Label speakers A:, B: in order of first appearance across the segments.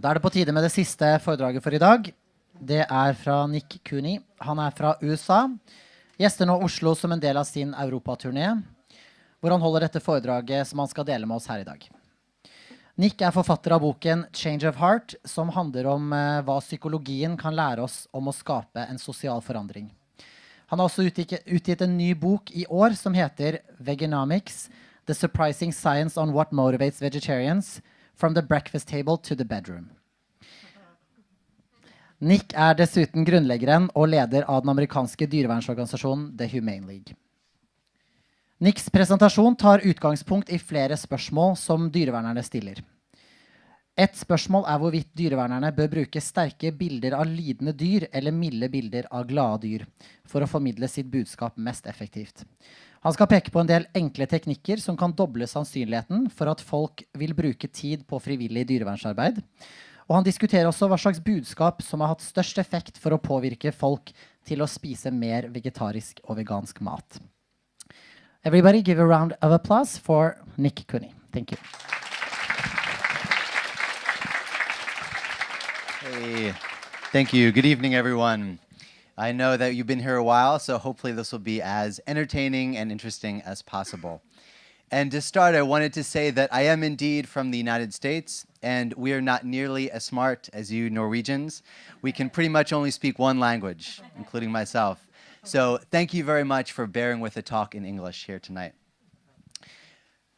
A: Da er det på tide med det siste foredraget for i dag. Det er fra Nick Cooney. Han er fra USA. Gjester nå Oslo som en del av sin europaturné, hvor han holder dette foredraget som han skal dele med oss her i dag. Nick er forfatter av boken 'Change of Heart', som handler om uh, hva psykologien kan lære oss om å skape en sosial forandring. Han har også utgitt en ny bok i år som heter 'Veganomics'. The Surprising Science on What Motivates Vegetarians From the Breakfast Table to the Bedroom. Nick er dessuten grunnleggeren og leder av den amerikanske dyrevernsorganisasjonen The Humane League. Nicks presentasjon tar utgangspunkt i flere spørsmål som dyrevernerne stiller. Et spørsmål er hvorvidt dyrevernerne bør bruke sterke bilder av lidende dyr eller milde bilder av glade dyr for å formidle sitt budskap mest effektivt. Han skal peke på en del enkle teknikker som kan doble sannsynligheten for at folk vil bruke tid på frivillig dyrevernsarbeid. Og han diskuterer også hva slags budskap som har hatt størst effekt for å påvirke folk til å spise mer vegetarisk og vegansk mat. Everybody give a round of applause for Nick Cooney. Thank you.
B: Hey, thank you. Good evening, everyone. I know that you've been here a while, so hopefully this will be as entertaining and interesting as possible. And to start, I wanted to say that I am indeed from the United States, and we are not nearly as smart as you Norwegians. We can pretty much only speak one language, including myself. So thank you very much for bearing with the talk in English here tonight.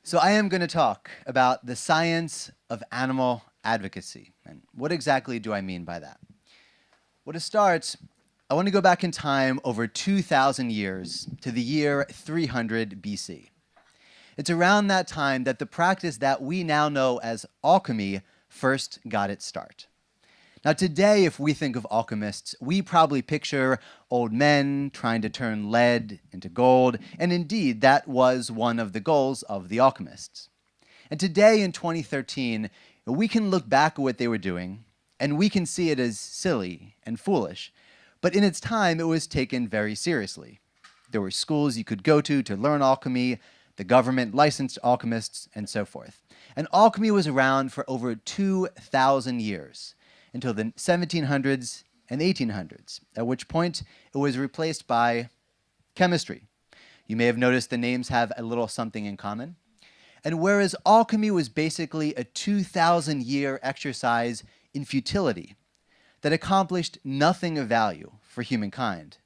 B: So I am going to talk about the science of animal advocacy. And what exactly do I mean by that? Well, to start, I want to go back in time over 2,000 years to the year 300 BC. It's around that time that the practice that we now know as alchemy first got its start. Now today, if we think of alchemists, we probably picture old men trying to turn lead into gold, and indeed, that was one of the goals of the alchemists. And today in 2013, we can look back at what they were doing, and we can see it as silly and foolish, but in its time, it was taken very seriously. There were schools you could go to to learn alchemy, the government licensed alchemists, and so forth. And alchemy was around for over 2,000 years until the 1700s and 1800s, at which point it was replaced by chemistry. You may have noticed the names have a little something in common. And whereas alchemy was basically a 2,000 year exercise in futility that accomplished nothing of value for humankind,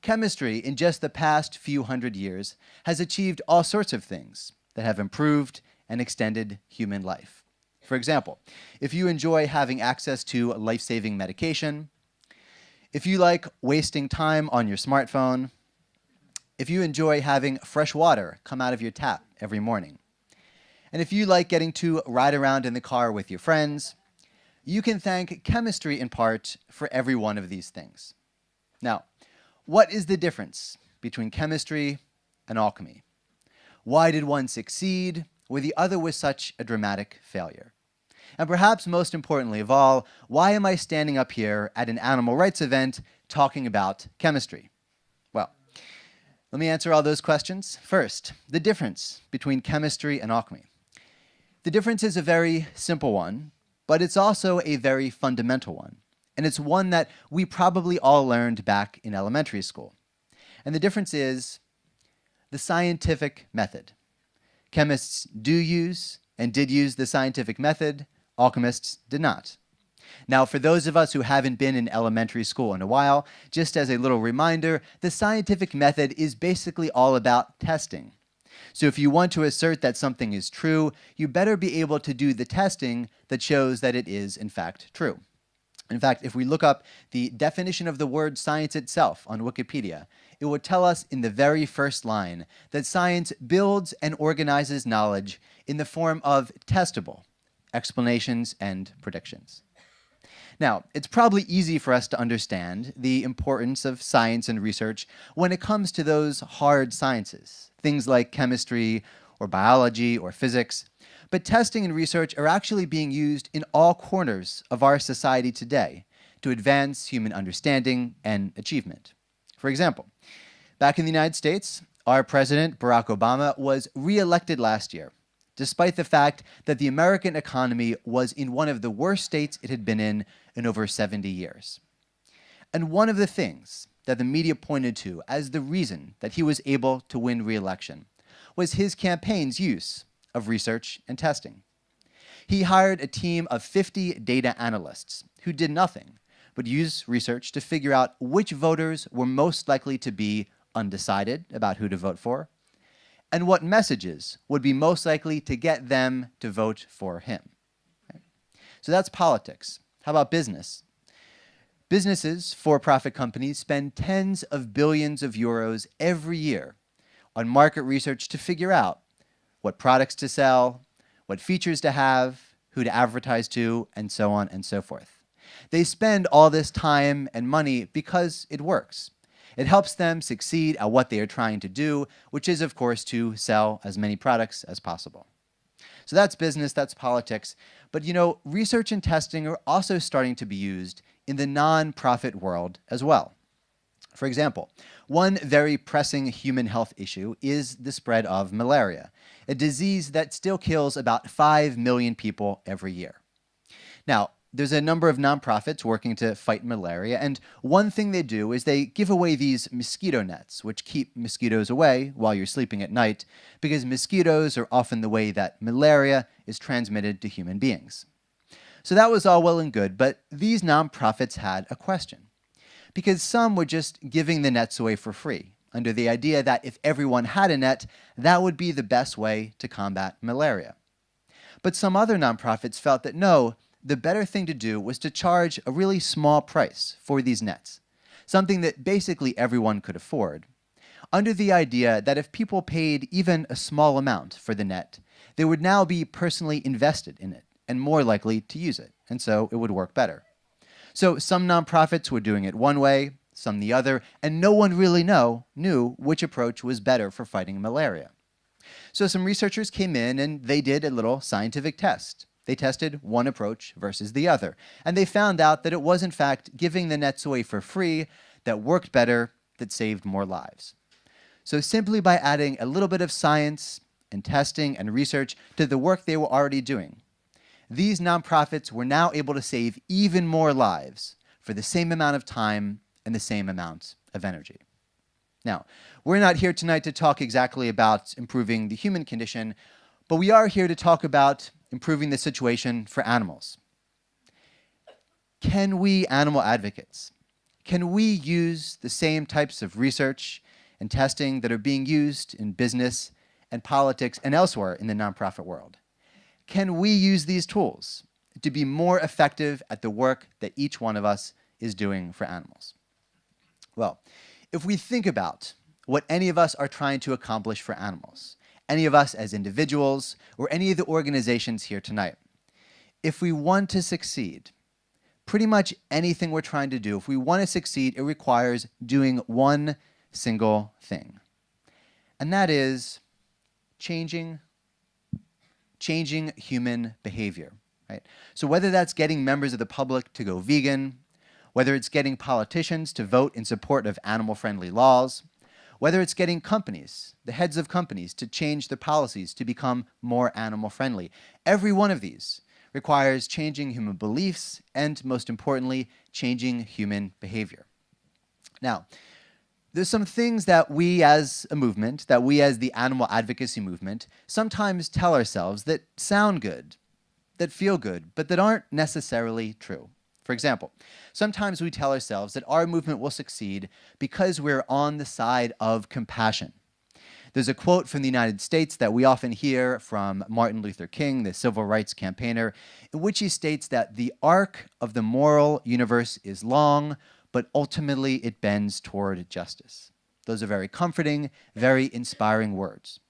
B: chemistry in just the past few hundred years has achieved all sorts of things that have improved and extended human life. For example, if you enjoy having access to life-saving medication, if you like wasting time on your smartphone, if you enjoy having fresh water come out of your tap every morning, and if you like getting to ride around in the car with your friends, you can thank chemistry in part for every one of these things. Now, what is the difference between chemistry and alchemy? Why did one succeed where the other was such a dramatic failure? And perhaps most importantly of all, why am I standing up here at an animal rights event talking about chemistry? Well, let me answer all those questions. First, the difference between chemistry and alchemy. The difference is a very simple one, but it's also a very fundamental one. And it's one that we probably all learned back in elementary school. And the difference is the scientific method. Chemists do use and did use the scientific method, Alchemists did not. Now, for those of us who haven't been in elementary school in a while, just as a little reminder, the scientific method is basically all about testing. So if you want to assert that something is true, you better be able to do the testing that shows that it is, in fact, true. In fact, if we look up the definition of the word science itself on Wikipedia, it will tell us in the very first line that science builds and organizes knowledge in the form of testable, explanations, and predictions. Now, it's probably easy for us to understand the importance of science and research when it comes to those hard sciences, things like chemistry or biology or physics. But testing and research are actually being used in all corners of our society today to advance human understanding and achievement. For example, back in the United States, our president, Barack Obama, was re-elected last year despite the fact that the American economy was in one of the worst states it had been in in over 70 years. And one of the things that the media pointed to as the reason that he was able to win re-election was his campaign's use of research and testing. He hired a team of 50 data analysts who did nothing but use research to figure out which voters were most likely to be undecided about who to vote for, and what messages would be most likely to get them to vote for him. So that's politics. How about business? Businesses, for-profit companies, spend tens of billions of euros every year on market research to figure out what products to sell, what features to have, who to advertise to, and so on and so forth. They spend all this time and money because it works. It helps them succeed at what they are trying to do, which is, of course, to sell as many products as possible. So that's business, that's politics. But you know, research and testing are also starting to be used in the non-profit world as well. For example, one very pressing human health issue is the spread of malaria, a disease that still kills about 5 million people every year. Now, there's a number of nonprofits working to fight malaria, and one thing they do is they give away these mosquito nets, which keep mosquitoes away while you're sleeping at night, because mosquitoes are often the way that malaria is transmitted to human beings. So that was all well and good, but these nonprofits had a question because some were just giving the nets away for free under the idea that if everyone had a net, that would be the best way to combat malaria. But some other nonprofits felt that no, the better thing to do was to charge a really small price for these nets, something that basically everyone could afford, under the idea that if people paid even a small amount for the net, they would now be personally invested in it and more likely to use it, and so it would work better. So some nonprofits were doing it one way, some the other, and no one really know, knew which approach was better for fighting malaria. So some researchers came in and they did a little scientific test. They tested one approach versus the other, and they found out that it was in fact giving the nets away for free that worked better, that saved more lives. So simply by adding a little bit of science and testing and research to the work they were already doing, these nonprofits were now able to save even more lives for the same amount of time and the same amount of energy. Now, we're not here tonight to talk exactly about improving the human condition, but we are here to talk about improving the situation for animals. Can we animal advocates, can we use the same types of research and testing that are being used in business and politics and elsewhere in the nonprofit world? can we use these tools to be more effective at the work that each one of us is doing for animals? Well, if we think about what any of us are trying to accomplish for animals, any of us as individuals, or any of the organizations here tonight, if we want to succeed, pretty much anything we're trying to do, if we want to succeed, it requires doing one single thing. And that is changing changing human behavior. Right? So whether that's getting members of the public to go vegan, whether it's getting politicians to vote in support of animal-friendly laws, whether it's getting companies, the heads of companies, to change their policies to become more animal-friendly. Every one of these requires changing human beliefs and, most importantly, changing human behavior. Now, there's some things that we as a movement, that we as the animal advocacy movement, sometimes tell ourselves that sound good, that feel good, but that aren't necessarily true. For example, sometimes we tell ourselves that our movement will succeed because we're on the side of compassion. There's a quote from the United States that we often hear from Martin Luther King, the civil rights campaigner, in which he states that the arc of the moral universe is long, but ultimately it bends toward justice. Those are very comforting, very inspiring words.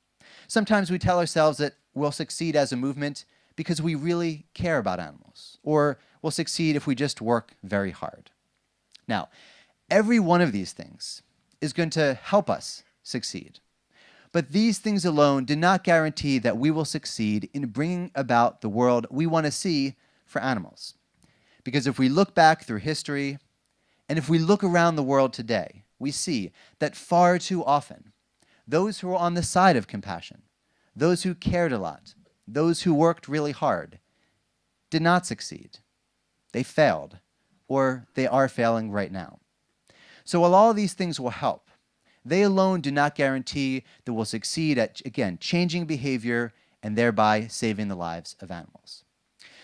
B: Sometimes we tell ourselves that we'll succeed as a movement because we really care about animals, or we'll succeed if we just work very hard. Now, every one of these things is going to help us succeed. But these things alone do not guarantee that we will succeed in bringing about the world we want to see for animals. Because if we look back through history, and if we look around the world today, we see that far too often, those who are on the side of compassion, those who cared a lot, those who worked really hard, did not succeed. They failed, or they are failing right now. So while all these things will help, they alone do not guarantee that we'll succeed at, again, changing behavior and thereby saving the lives of animals.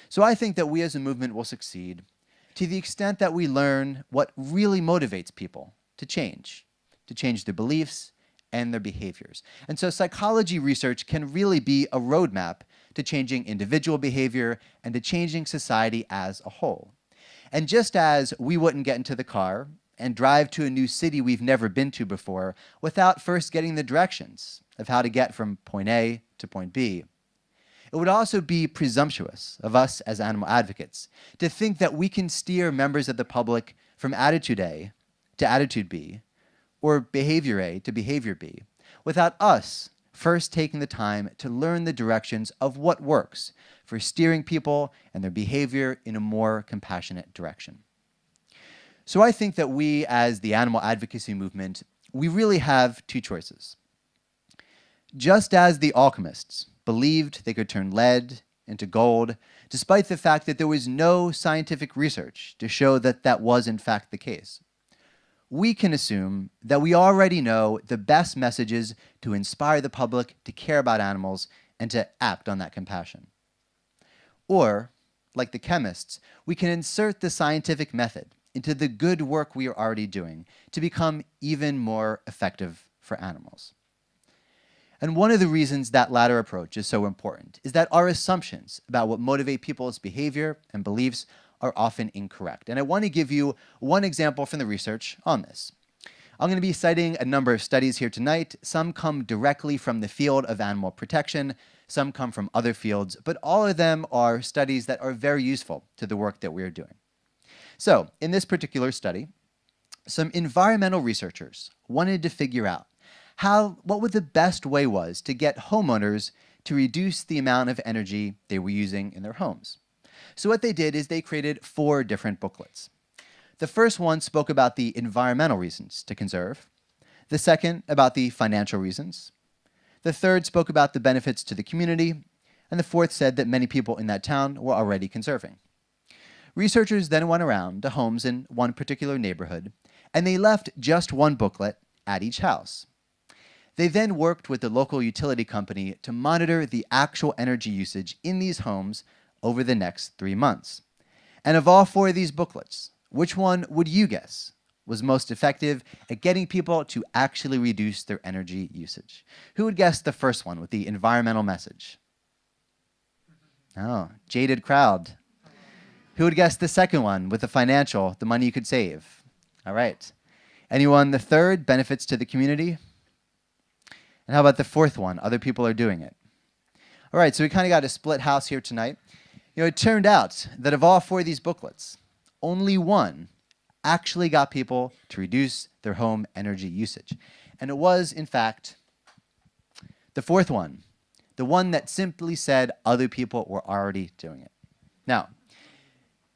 B: So I think that we as a movement will succeed to the extent that we learn what really motivates people to change, to change their beliefs and their behaviors. And so psychology research can really be a roadmap to changing individual behavior and to changing society as a whole. And just as we wouldn't get into the car and drive to a new city we've never been to before without first getting the directions of how to get from point A to point B, it would also be presumptuous of us as animal advocates to think that we can steer members of the public from attitude A to attitude B, or behavior A to behavior B, without us first taking the time to learn the directions of what works for steering people and their behavior in a more compassionate direction. So I think that we, as the animal advocacy movement, we really have two choices. Just as the alchemists believed they could turn lead into gold, despite the fact that there was no scientific research to show that that was in fact the case. We can assume that we already know the best messages to inspire the public to care about animals and to act on that compassion. Or, like the chemists, we can insert the scientific method into the good work we are already doing to become even more effective for animals. And one of the reasons that latter approach is so important is that our assumptions about what motivate people's behavior and beliefs are often incorrect. And I want to give you one example from the research on this. I'm going to be citing a number of studies here tonight. Some come directly from the field of animal protection, some come from other fields, but all of them are studies that are very useful to the work that we are doing. So, in this particular study, some environmental researchers wanted to figure out how, what would the best way was to get homeowners to reduce the amount of energy they were using in their homes. So what they did is they created four different booklets. The first one spoke about the environmental reasons to conserve. The second about the financial reasons. The third spoke about the benefits to the community. And the fourth said that many people in that town were already conserving. Researchers then went around to homes in one particular neighborhood, and they left just one booklet at each house. They then worked with the local utility company to monitor the actual energy usage in these homes over the next three months. And of all four of these booklets, which one would you guess was most effective at getting people to actually reduce their energy usage? Who would guess the first one with the environmental message? Oh, jaded crowd. Who would guess the second one with the financial, the money you could save? All right. Anyone the third, benefits to the community? And how about the fourth one? Other people are doing it. All right, so we kind of got a split house here tonight. You know, it turned out that of all four of these booklets, only one actually got people to reduce their home energy usage. And it was, in fact, the fourth one, the one that simply said other people were already doing it. Now,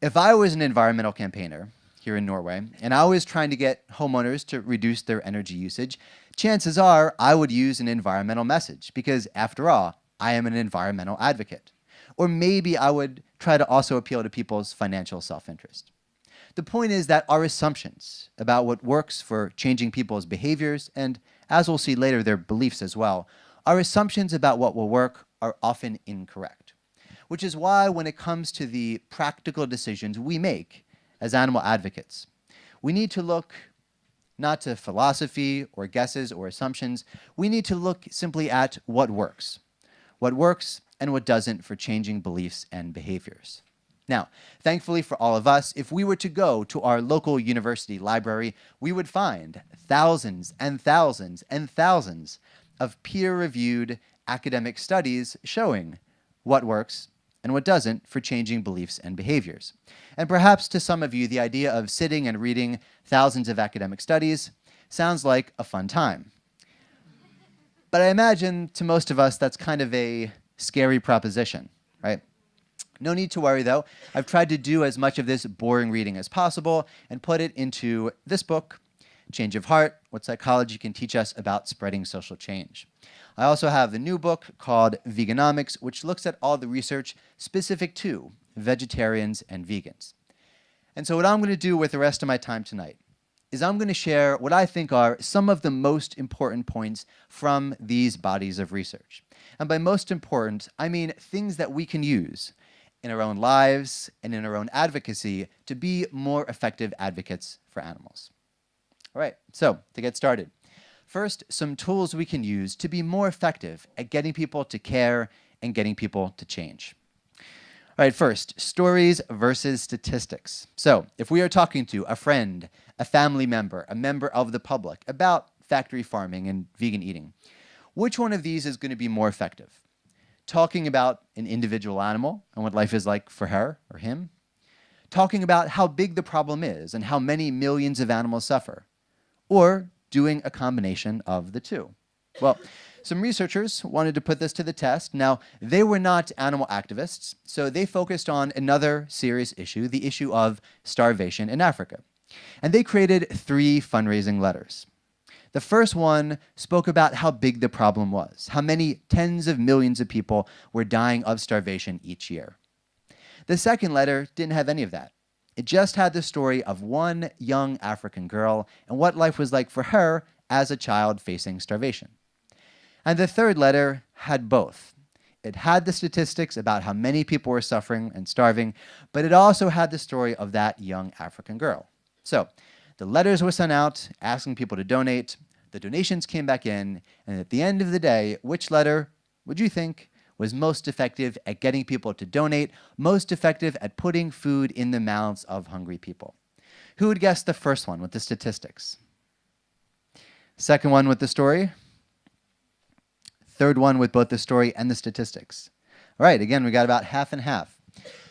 B: if I was an environmental campaigner here in Norway, and I was trying to get homeowners to reduce their energy usage, chances are I would use an environmental message because after all, I am an environmental advocate. Or maybe I would try to also appeal to people's financial self-interest. The point is that our assumptions about what works for changing people's behaviors and, as we'll see later, their beliefs as well, our assumptions about what will work are often incorrect. Which is why when it comes to the practical decisions we make as animal advocates, we need to look not to philosophy or guesses or assumptions. We need to look simply at what works, what works and what doesn't for changing beliefs and behaviors. Now, thankfully for all of us, if we were to go to our local university library, we would find thousands and thousands and thousands of peer-reviewed academic studies showing what works and what doesn't for changing beliefs and behaviors. And perhaps to some of you, the idea of sitting and reading thousands of academic studies sounds like a fun time. But I imagine to most of us, that's kind of a scary proposition, right? No need to worry though. I've tried to do as much of this boring reading as possible and put it into this book, Change of Heart, What Psychology Can Teach Us About Spreading Social Change. I also have the new book called Veganomics, which looks at all the research specific to vegetarians and vegans. And so what I'm going to do with the rest of my time tonight is I'm going to share what I think are some of the most important points from these bodies of research. And by most important, I mean things that we can use in our own lives and in our own advocacy to be more effective advocates for animals. All right, so to get started. First, some tools we can use to be more effective at getting people to care and getting people to change. All right, first, stories versus statistics. So if we are talking to a friend, a family member, a member of the public about factory farming and vegan eating, which one of these is going to be more effective? Talking about an individual animal and what life is like for her or him? Talking about how big the problem is and how many millions of animals suffer? Or doing a combination of the two? Well, some researchers wanted to put this to the test. Now, they were not animal activists, so they focused on another serious issue, the issue of starvation in Africa. And they created three fundraising letters. The first one spoke about how big the problem was, how many tens of millions of people were dying of starvation each year. The second letter didn't have any of that. It just had the story of one young African girl and what life was like for her as a child facing starvation. And the third letter had both. It had the statistics about how many people were suffering and starving, but it also had the story of that young African girl. So the letters were sent out asking people to donate, the donations came back in, and at the end of the day, which letter would you think was most effective at getting people to donate, most effective at putting food in the mouths of hungry people? Who would guess the first one with the statistics? Second one with the story? Third one with both the story and the statistics. All right, again, we got about half and half.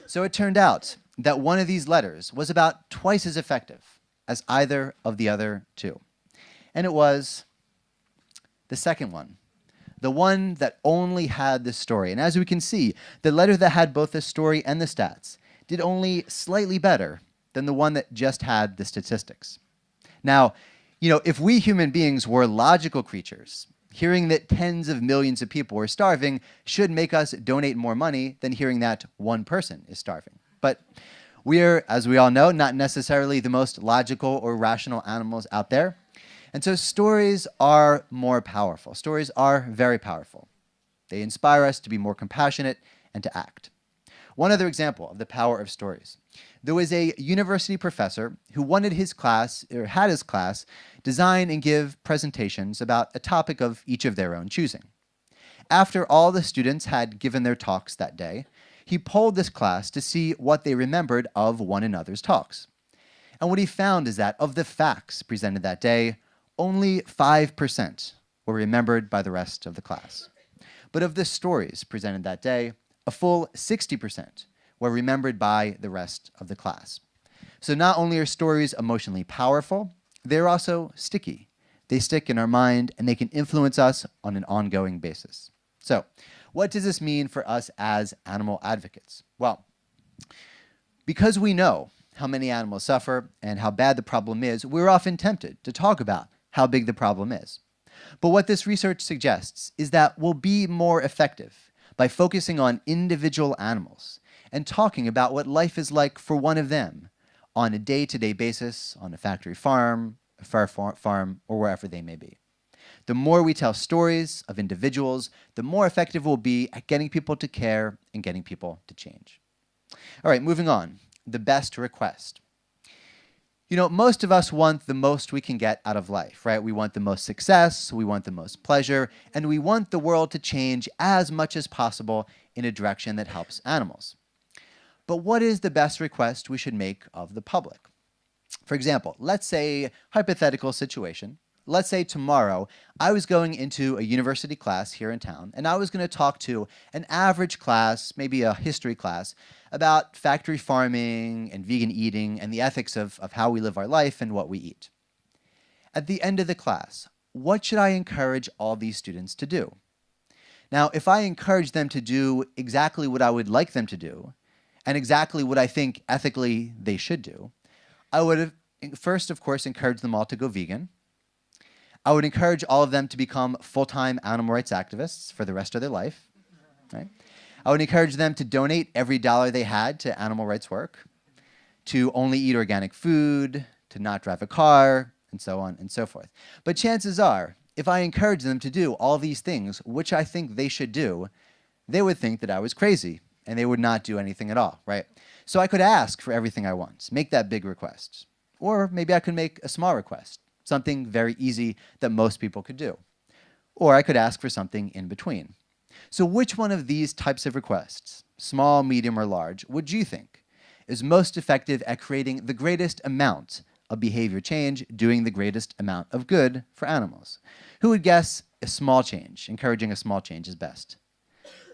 B: So it turned out that one of these letters was about twice as effective as either of the other two. And it was the second one, the one that only had the story. And as we can see, the letter that had both the story and the stats did only slightly better than the one that just had the statistics. Now, you know, if we human beings were logical creatures, Hearing that tens of millions of people are starving should make us donate more money than hearing that one person is starving. But we're, as we all know, not necessarily the most logical or rational animals out there. And so stories are more powerful. Stories are very powerful. They inspire us to be more compassionate and to act. One other example of the power of stories. There was a university professor who wanted his class, or had his class, design and give presentations about a topic of each of their own choosing. After all the students had given their talks that day, he polled this class to see what they remembered of one another's talks. And what he found is that of the facts presented that day, only 5% were remembered by the rest of the class. But of the stories presented that day, a full 60% were remembered by the rest of the class. So not only are stories emotionally powerful, they're also sticky. They stick in our mind and they can influence us on an ongoing basis. So what does this mean for us as animal advocates? Well, because we know how many animals suffer and how bad the problem is, we're often tempted to talk about how big the problem is. But what this research suggests is that we'll be more effective by focusing on individual animals and talking about what life is like for one of them on a day-to-day -day basis, on a factory farm, a fur farm, or wherever they may be. The more we tell stories of individuals, the more effective we'll be at getting people to care and getting people to change. All right, moving on. The best request. You know, most of us want the most we can get out of life, right? We want the most success, we want the most pleasure, and we want the world to change as much as possible in a direction that helps animals. But what is the best request we should make of the public? For example, let's say, hypothetical situation, let's say tomorrow I was going into a university class here in town and I was going to talk to an average class, maybe a history class, about factory farming and vegan eating and the ethics of, of how we live our life and what we eat. At the end of the class, what should I encourage all these students to do? Now, if I encourage them to do exactly what I would like them to do, and exactly what I think ethically they should do, I would have first, of course, encourage them all to go vegan. I would encourage all of them to become full-time animal rights activists for the rest of their life. Right? I would encourage them to donate every dollar they had to animal rights work, to only eat organic food, to not drive a car, and so on and so forth. But chances are, if I encourage them to do all these things, which I think they should do, they would think that I was crazy and they would not do anything at all, right? So I could ask for everything I want, make that big request. Or maybe I could make a small request, something very easy that most people could do. Or I could ask for something in between. So which one of these types of requests, small, medium, or large, would you think is most effective at creating the greatest amount of behavior change, doing the greatest amount of good for animals? Who would guess a small change, encouraging a small change is best?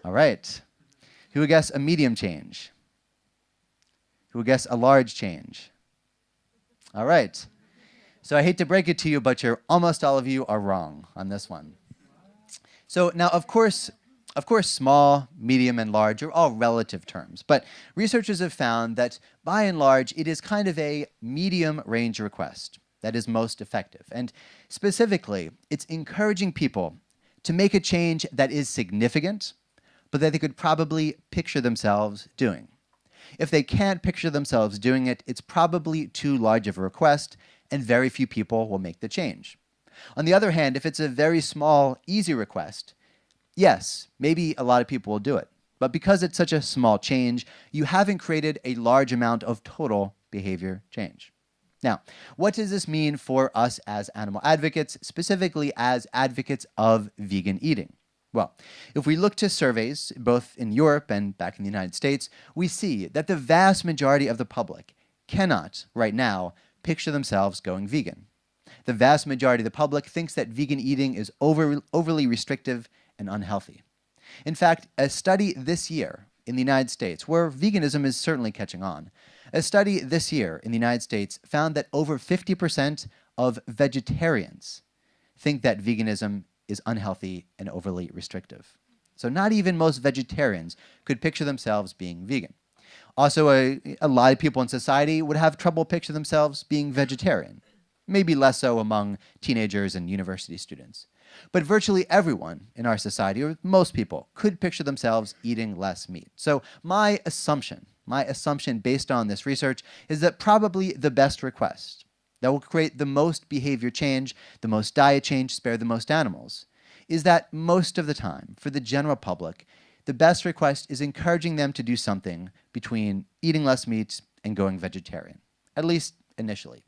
B: All right. Who would guess a medium change? Who would guess a large change? All right. So I hate to break it to you, but you're almost all of you are wrong on this one. So now, of course, of course, small, medium, and large are all relative terms, but researchers have found that by and large, it is kind of a medium range request that is most effective. And specifically, it's encouraging people to make a change that is significant, but that they could probably picture themselves doing. If they can't picture themselves doing it, it's probably too large of a request, and very few people will make the change. On the other hand, if it's a very small, easy request, yes, maybe a lot of people will do it. But because it's such a small change, you haven't created a large amount of total behavior change. Now, what does this mean for us as animal advocates, specifically as advocates of vegan eating? Well, if we look to surveys, both in Europe and back in the United States, we see that the vast majority of the public cannot, right now, picture themselves going vegan. The vast majority of the public thinks that vegan eating is over, overly restrictive and unhealthy. In fact, a study this year in the United States, where veganism is certainly catching on, a study this year in the United States found that over 50% of vegetarians think that veganism is unhealthy and overly restrictive. So not even most vegetarians could picture themselves being vegan. Also, a, a lot of people in society would have trouble picture themselves being vegetarian, maybe less so among teenagers and university students. But virtually everyone in our society, or most people, could picture themselves eating less meat. So my assumption, my assumption based on this research, is that probably the best request that will create the most behavior change, the most diet change, spare the most animals, is that most of the time, for the general public, the best request is encouraging them to do something between eating less meat and going vegetarian, at least initially,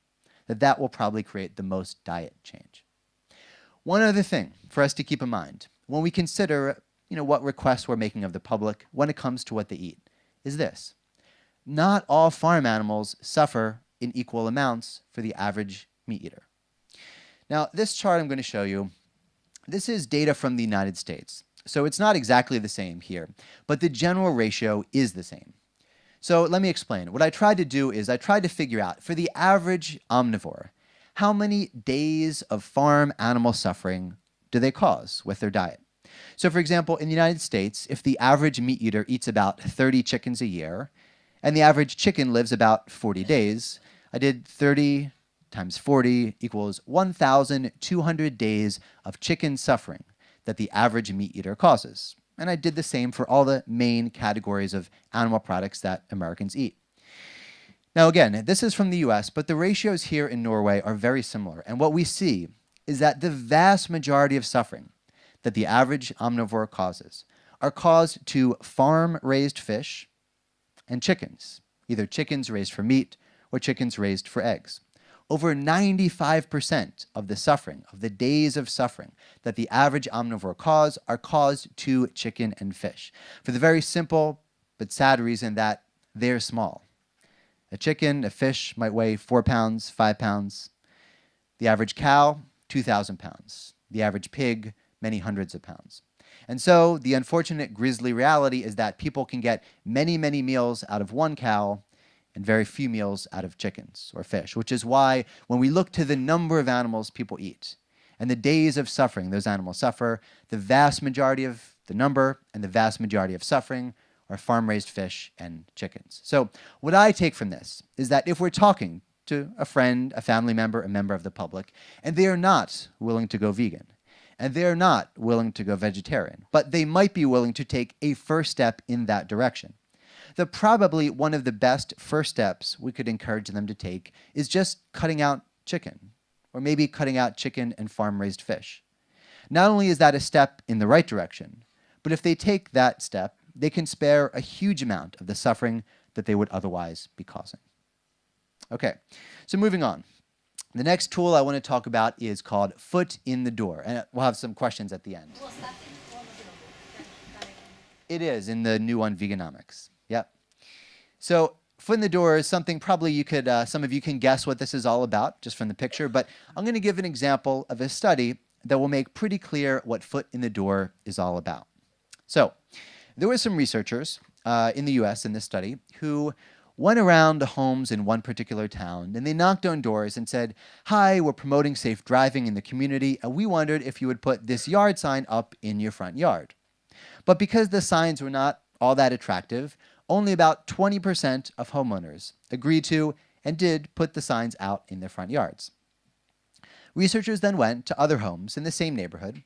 B: that that will probably create the most diet change. One other thing for us to keep in mind when we consider you know, what requests we're making of the public when it comes to what they eat is this. Not all farm animals suffer in equal amounts for the average meat eater. Now, this chart I'm going to show you, this is data from the United States. So it's not exactly the same here, but the general ratio is the same. So let me explain. What I tried to do is I tried to figure out, for the average omnivore, how many days of farm animal suffering do they cause with their diet? So for example, in the United States, if the average meat eater eats about 30 chickens a year, and the average chicken lives about 40 days, I did 30 times 40 equals 1,200 days of chicken suffering that the average meat eater causes. And I did the same for all the main categories of animal products that Americans eat. Now again, this is from the US, but the ratios here in Norway are very similar. And what we see is that the vast majority of suffering that the average omnivore causes are caused to farm-raised fish and chickens, either chickens raised for meat or chickens raised for eggs. Over 95% of the suffering, of the days of suffering that the average omnivore cause are caused to chicken and fish for the very simple but sad reason that they're small. A chicken, a fish might weigh four pounds, five pounds. The average cow, 2,000 pounds. The average pig, many hundreds of pounds. And so the unfortunate grisly reality is that people can get many, many meals out of one cow and very few meals out of chickens or fish, which is why when we look to the number of animals people eat and the days of suffering those animals suffer, the vast majority of the number and the vast majority of suffering are farm-raised fish and chickens. So what I take from this is that if we're talking to a friend, a family member, a member of the public, and they are not willing to go vegan, and they are not willing to go vegetarian, but they might be willing to take a first step in that direction. The probably one of the best first steps we could encourage them to take is just cutting out chicken, or maybe cutting out chicken and farm-raised fish. Not only is that a step in the right direction, but if they take that step, they can spare a huge amount of the suffering that they would otherwise be causing. Okay, so moving on. The next tool I want to talk about is called Foot in the Door, and we'll have some questions at the end. It is in the new one, Veganomics. Yep. So foot in the door is something probably you could, uh, some of you can guess what this is all about just from the picture, but I'm going to give an example of a study that will make pretty clear what foot in the door is all about. So there were some researchers uh, in the US in this study who went around the homes in one particular town and they knocked on doors and said, Hi, we're promoting safe driving in the community and we wondered if you would put this yard sign up in your front yard. But because the signs were not all that attractive, only about 20% of homeowners agreed to and did put the signs out in their front yards. Researchers then went to other homes in the same neighborhood,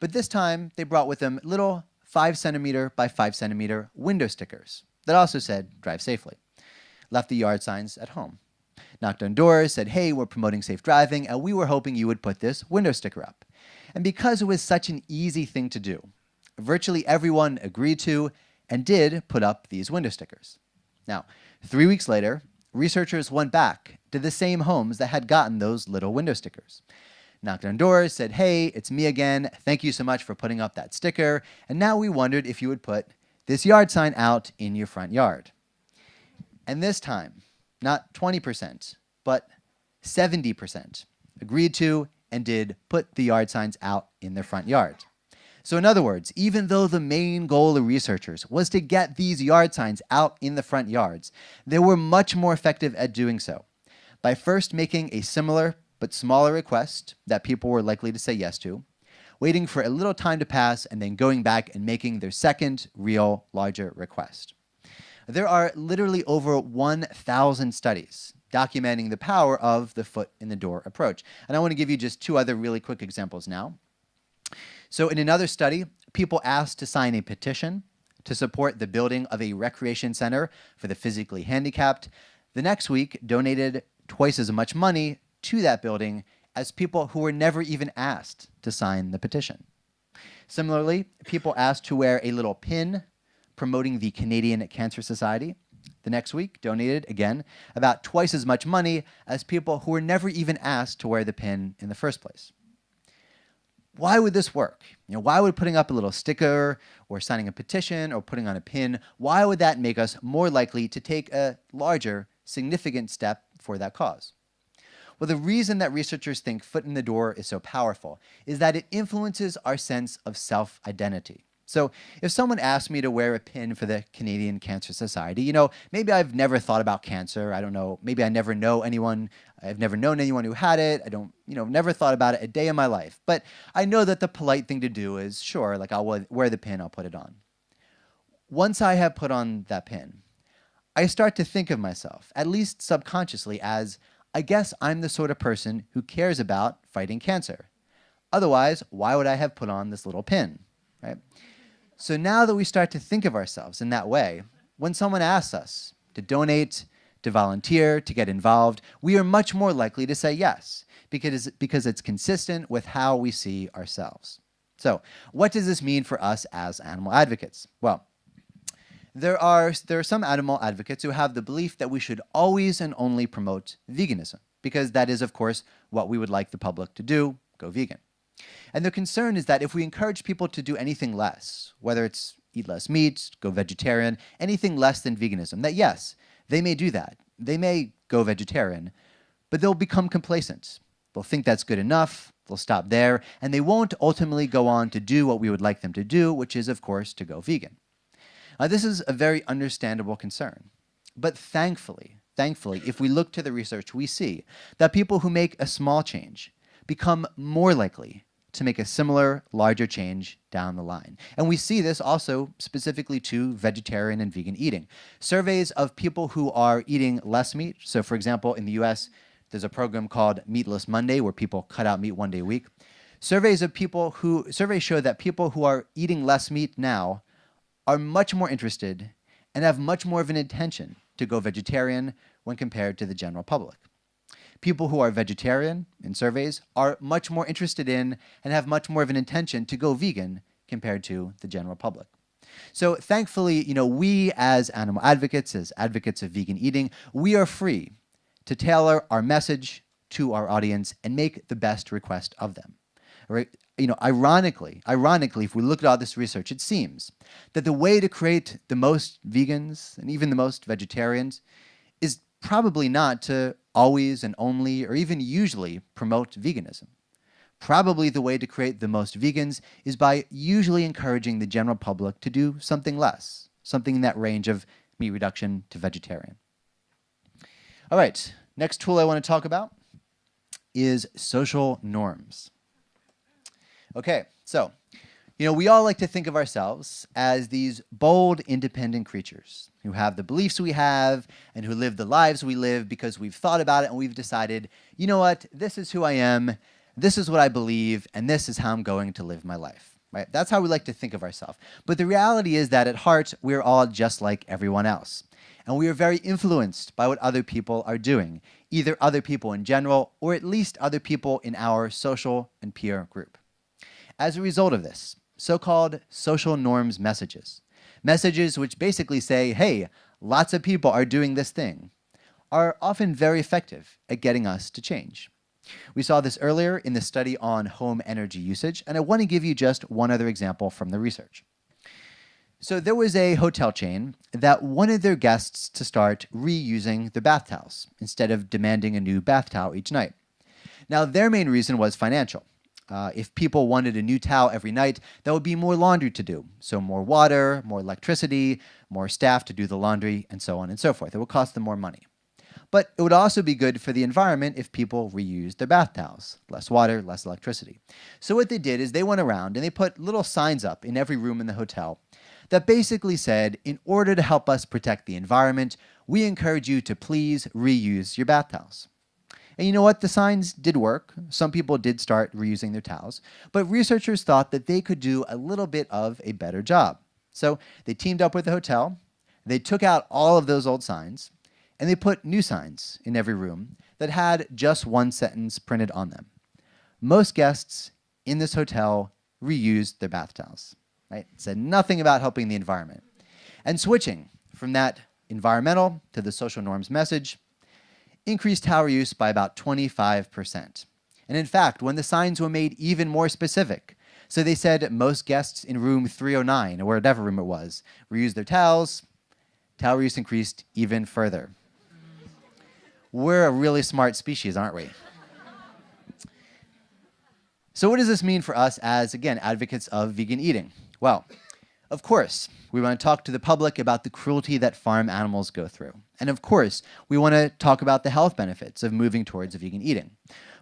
B: but this time they brought with them little 5 centimeter by 5 centimeter window stickers that also said drive safely. Left the yard signs at home. Knocked on doors, said, hey, we're promoting safe driving, and we were hoping you would put this window sticker up. And because it was such an easy thing to do, virtually everyone agreed to and did put up these window stickers. Now, three weeks later, researchers went back to the same homes that had gotten those little window stickers knocked on doors, said, hey, it's me again. Thank you so much for putting up that sticker. And now we wondered if you would put this yard sign out in your front yard. And this time, not 20%, but 70% agreed to and did put the yard signs out in their front yard. So in other words, even though the main goal of researchers was to get these yard signs out in the front yards, they were much more effective at doing so by first making a similar but smaller request that people were likely to say yes to, waiting for a little time to pass and then going back and making their second real larger request. There are literally over 1,000 studies documenting the power of the foot in the door approach. And I want to give you just two other really quick examples now. So in another study, people asked to sign a petition to support the building of a recreation center for the physically handicapped. The next week donated twice as much money to that building as people who were never even asked to sign the petition. Similarly, people asked to wear a little pin promoting the Canadian Cancer Society. The next week donated, again, about twice as much money as people who were never even asked to wear the pin in the first place. Why would this work? You know, why would putting up a little sticker or signing a petition or putting on a pin, why would that make us more likely to take a larger, significant step for that cause? Well, the reason that researchers think foot in the door is so powerful is that it influences our sense of self-identity. So if someone asked me to wear a pin for the Canadian Cancer Society, you know, maybe I've never thought about cancer. I don't know. Maybe I never know anyone. I've never known anyone who had it. I don't, you know, never thought about it a day in my life. But I know that the polite thing to do is, sure, like I'll wear the pin, I'll put it on. Once I have put on that pin, I start to think of myself, at least subconsciously, as I guess I'm the sort of person who cares about fighting cancer. Otherwise, why would I have put on this little pin, right? So now that we start to think of ourselves in that way, when someone asks us to donate, to volunteer, to get involved, we are much more likely to say yes because, because it's consistent with how we see ourselves. So what does this mean for us as animal advocates? Well, there are, there are some animal advocates who have the belief that we should always and only promote veganism, because that is, of course, what we would like the public to do, go vegan. And the concern is that if we encourage people to do anything less, whether it's eat less meat, go vegetarian, anything less than veganism, that yes, they may do that. They may go vegetarian, but they'll become complacent. They'll think that's good enough, they'll stop there, and they won't ultimately go on to do what we would like them to do, which is, of course, to go vegan. This is a very understandable concern. But thankfully, thankfully, if we look to the research, we see that people who make a small change become more likely to make a similar, larger change down the line. And we see this also specifically to vegetarian and vegan eating. Surveys of people who are eating less meat, so for example, in the US, there's a program called Meatless Monday where people cut out meat one day a week. Surveys of people who surveys show that people who are eating less meat now are much more interested and have much more of an intention to go vegetarian when compared to the general public. People who are vegetarian in surveys are much more interested in and have much more of an intention to go vegan compared to the general public. So thankfully, you know, we as animal advocates, as advocates of vegan eating, we are free to tailor our message to our audience and make the best request of them. Right? You know, ironically, ironically, if we look at all this research, it seems that the way to create the most vegans and even the most vegetarians is probably not to always and only or even usually promote veganism. Probably the way to create the most vegans is by usually encouraging the general public to do something less, something in that range of meat reduction to vegetarian. All right, next tool I want to talk about is social norms. Okay, so, you know, we all like to think of ourselves as these bold, independent creatures who have the beliefs we have and who live the lives we live because we've thought about it and we've decided, you know what, this is who I am, this is what I believe, and this is how I'm going to live my life. Right? That's how we like to think of ourselves. But the reality is that at heart, we're all just like everyone else. And we are very influenced by what other people are doing, either other people in general or at least other people in our social and peer group. As a result of this, so-called social norms messages, messages which basically say, hey, lots of people are doing this thing, are often very effective at getting us to change. We saw this earlier in the study on home energy usage, and I want to give you just one other example from the research. So there was a hotel chain that wanted their guests to start reusing their bath towels instead of demanding a new bath towel each night. Now, their main reason was financial. Uh, if people wanted a new towel every night, that would be more laundry to do. So more water, more electricity, more staff to do the laundry, and so on and so forth. It would cost them more money. But it would also be good for the environment if people reused their bath towels. Less water, less electricity. So what they did is they went around and they put little signs up in every room in the hotel that basically said, in order to help us protect the environment, we encourage you to please reuse your bath towels. And you know what? The signs did work. Some people did start reusing their towels, but researchers thought that they could do a little bit of a better job. So they teamed up with the hotel, they took out all of those old signs, and they put new signs in every room that had just one sentence printed on them. Most guests in this hotel reused their bath towels. Right? Said nothing about helping the environment. And switching from that environmental to the social norms message increased towel use by about 25%. And in fact, when the signs were made even more specific, so they said most guests in room 309, or whatever room it was, reused their towels, towel use increased even further. We're a really smart species, aren't we? so what does this mean for us as, again, advocates of vegan eating? Well, of course, we want to talk to the public about the cruelty that farm animals go through. And of course, we want to talk about the health benefits of moving towards vegan eating.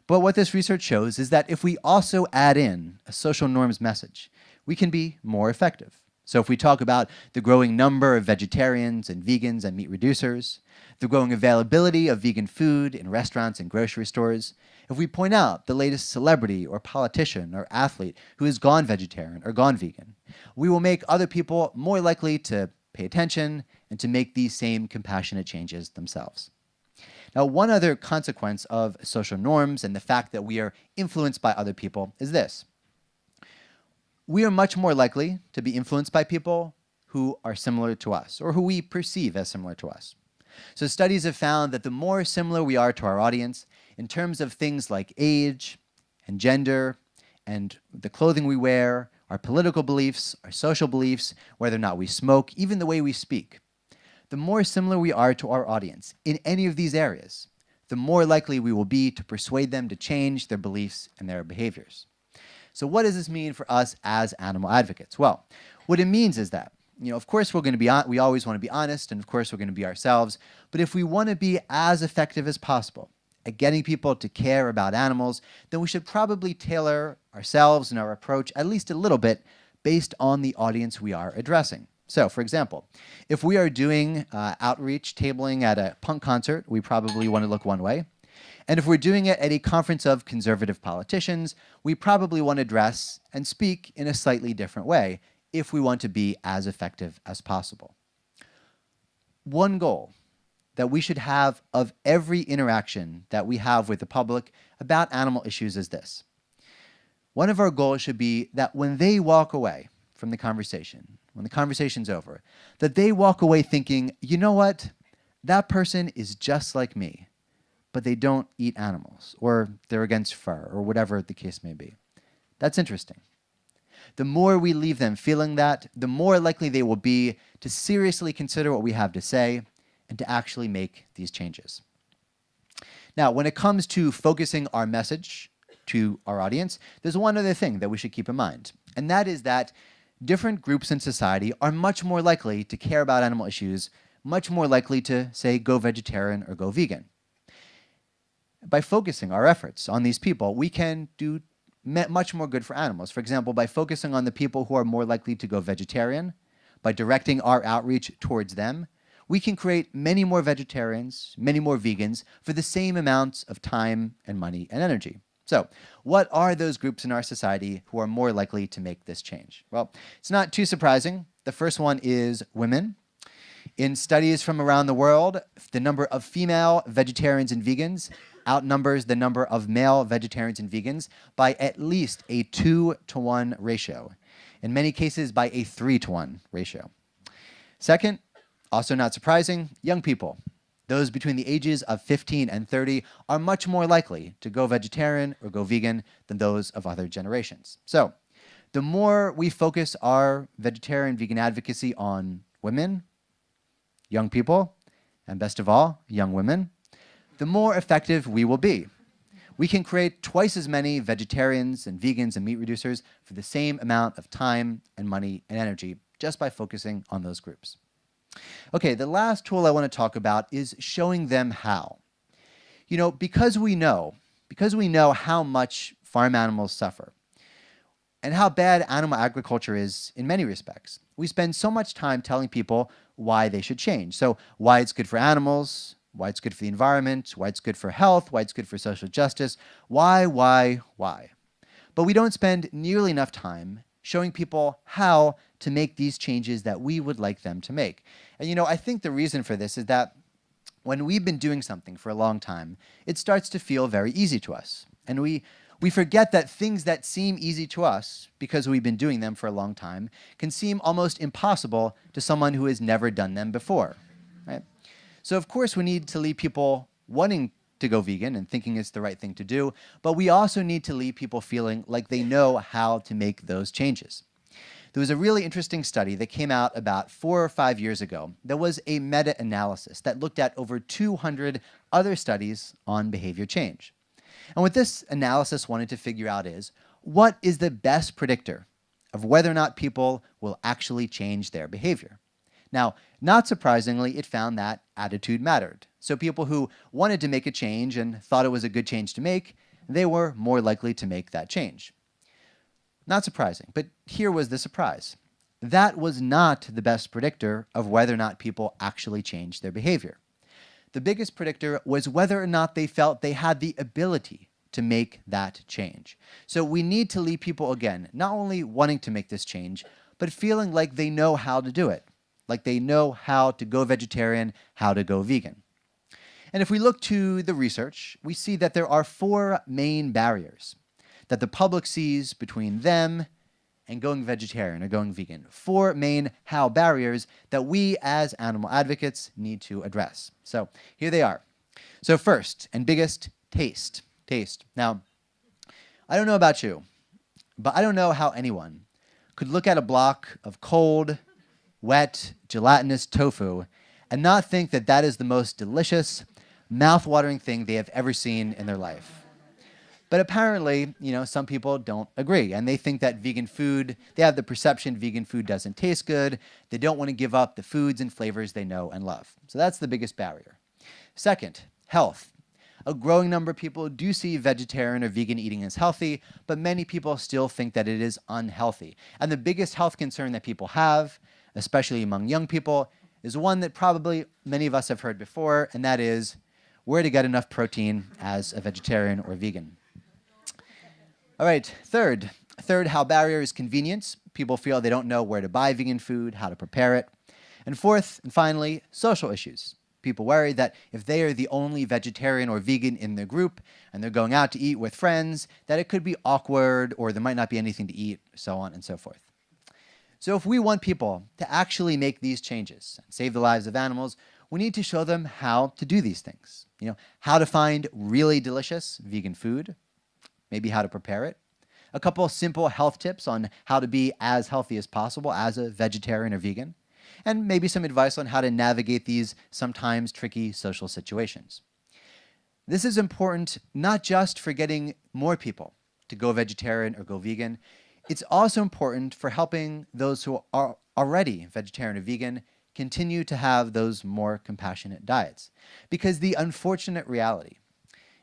B: But what this research shows is that if we also add in a social norms message, we can be more effective. So if we talk about the growing number of vegetarians and vegans and meat reducers, the growing availability of vegan food in restaurants and grocery stores, if we point out the latest celebrity or politician or athlete who has gone vegetarian or gone vegan, we will make other people more likely to pay attention and to make these same compassionate changes themselves. Now, one other consequence of social norms and the fact that we are influenced by other people is this. We are much more likely to be influenced by people who are similar to us or who we perceive as similar to us. So studies have found that the more similar we are to our audience in terms of things like age and gender and the clothing we wear, our political beliefs, our social beliefs, whether or not we smoke, even the way we speak, the more similar we are to our audience in any of these areas, the more likely we will be to persuade them to change their beliefs and their behaviors. So what does this mean for us as animal advocates? Well, what it means is that you know, of course we're going to be, we always want to be honest, and of course we're going to be ourselves, but if we want to be as effective as possible at getting people to care about animals, then we should probably tailor ourselves and our approach at least a little bit based on the audience we are addressing. So, for example, if we are doing uh, outreach tabling at a punk concert, we probably want to look one way. And if we're doing it at a conference of conservative politicians, we probably want to dress and speak in a slightly different way if we want to be as effective as possible. One goal that we should have of every interaction that we have with the public about animal issues is this. One of our goals should be that when they walk away from the conversation, when the conversation's over, that they walk away thinking, you know what? That person is just like me, but they don't eat animals, or they're against fur, or whatever the case may be. That's interesting. The more we leave them feeling that, the more likely they will be to seriously consider what we have to say and to actually make these changes. Now, when it comes to focusing our message to our audience, there's one other thing that we should keep in mind, and that is that different groups in society are much more likely to care about animal issues, much more likely to, say, go vegetarian or go vegan. By focusing our efforts on these people, we can do much more good for animals. For example, by focusing on the people who are more likely to go vegetarian, by directing our outreach towards them, we can create many more vegetarians, many more vegans for the same amounts of time and money and energy. So what are those groups in our society who are more likely to make this change? Well, it's not too surprising. The first one is women. In studies from around the world, the number of female vegetarians and vegans outnumbers the number of male vegetarians and vegans by at least a 2 to 1 ratio, in many cases by a 3 to 1 ratio. Second, also not surprising, young people those between the ages of 15 and 30 are much more likely to go vegetarian or go vegan than those of other generations. So the more we focus our vegetarian vegan advocacy on women, young people, and best of all, young women, the more effective we will be. We can create twice as many vegetarians and vegans and meat reducers for the same amount of time and money and energy just by focusing on those groups. Okay, the last tool I want to talk about is showing them how. You know, because we know, because we know how much farm animals suffer and how bad animal agriculture is in many respects, we spend so much time telling people why they should change. So why it's good for animals, why it's good for the environment, why it's good for health, why it's good for social justice, why, why, why. But we don't spend nearly enough time showing people how to make these changes that we would like them to make. And you know, I think the reason for this is that when we've been doing something for a long time, it starts to feel very easy to us. And we, we forget that things that seem easy to us, because we've been doing them for a long time, can seem almost impossible to someone who has never done them before. Right? So of course we need to leave people wanting to go vegan and thinking it's the right thing to do, but we also need to leave people feeling like they know how to make those changes. There was a really interesting study that came out about four or five years ago that was a meta-analysis that looked at over 200 other studies on behavior change. And what this analysis wanted to figure out is, what is the best predictor of whether or not people will actually change their behavior? Now, not surprisingly, it found that attitude mattered. So people who wanted to make a change and thought it was a good change to make, they were more likely to make that change. Not surprising, but here was the surprise. That was not the best predictor of whether or not people actually changed their behavior. The biggest predictor was whether or not they felt they had the ability to make that change. So we need to leave people, again, not only wanting to make this change, but feeling like they know how to do it like they know how to go vegetarian, how to go vegan. And if we look to the research, we see that there are four main barriers that the public sees between them and going vegetarian or going vegan. Four main how barriers that we as animal advocates need to address. So here they are. So first and biggest, taste. Taste. Now, I don't know about you, but I don't know how anyone could look at a block of cold, wet, gelatinous tofu and not think that that is the most delicious, mouth-watering thing they have ever seen in their life. But apparently, you know, some people don't agree and they think that vegan food, they have the perception vegan food doesn't taste good. They don't want to give up the foods and flavors they know and love. So that's the biggest barrier. Second, health. a growing number of people do see vegetarian or vegan eating as healthy, but many people still think that it is unhealthy. And the biggest health concern that people have, especially among young people, is one that probably many of us have heard before, and that is where to get enough protein as a vegetarian or vegan. All right, third. Third, how barrier is convenience. People feel they don't know where to buy vegan food, how to prepare it. And fourth, and finally, social issues. People worry that if they are the only vegetarian or vegan in their group and they're going out to eat with friends, that it could be awkward or there might not be anything to eat, so on and so forth. So if we want people to actually make these changes and save the lives of animals, we need to show them how to do these things. You know, how to find really delicious vegan food, maybe how to prepare it, a couple simple health tips on how to be as healthy as possible as a vegetarian or vegan, and maybe some advice on how to navigate these sometimes tricky social situations. This is important not just for getting more people to go vegetarian or go vegan, it's also important for helping those who are already vegetarian or vegan continue to have those more compassionate diets. Because the unfortunate reality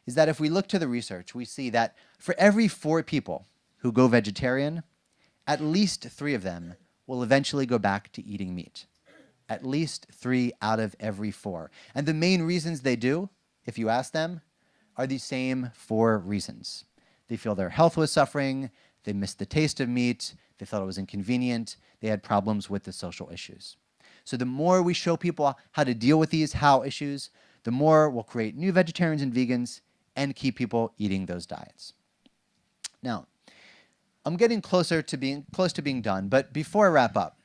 B: is that if we look to the research, we see that for every four people who go vegetarian, at least three of them will eventually go back to eating meat. At least three out of every four. And the main reasons they do, if you ask them, are the same four reasons. They feel their health was suffering, they missed the taste of meat, they thought it was inconvenient, they had problems with the social issues. So the more we show people how to deal with these how issues, the more we'll create new vegetarians and vegans and keep people eating those diets. Now, I'm getting closer to being close to being done, but before I wrap up,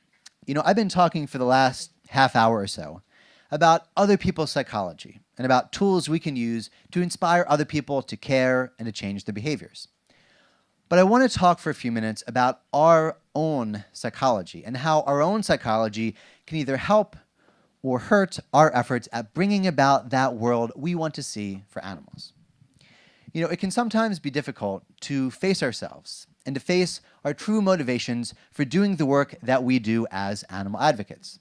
B: you know, I've been talking for the last half hour or so about other people's psychology and about tools we can use to inspire other people to care and to change their behaviors. But I want to talk for a few minutes about our own psychology and how our own psychology can either help or hurt our efforts at bringing about that world we want to see for animals. You know, it can sometimes be difficult to face ourselves and to face our true motivations for doing the work that we do as animal advocates.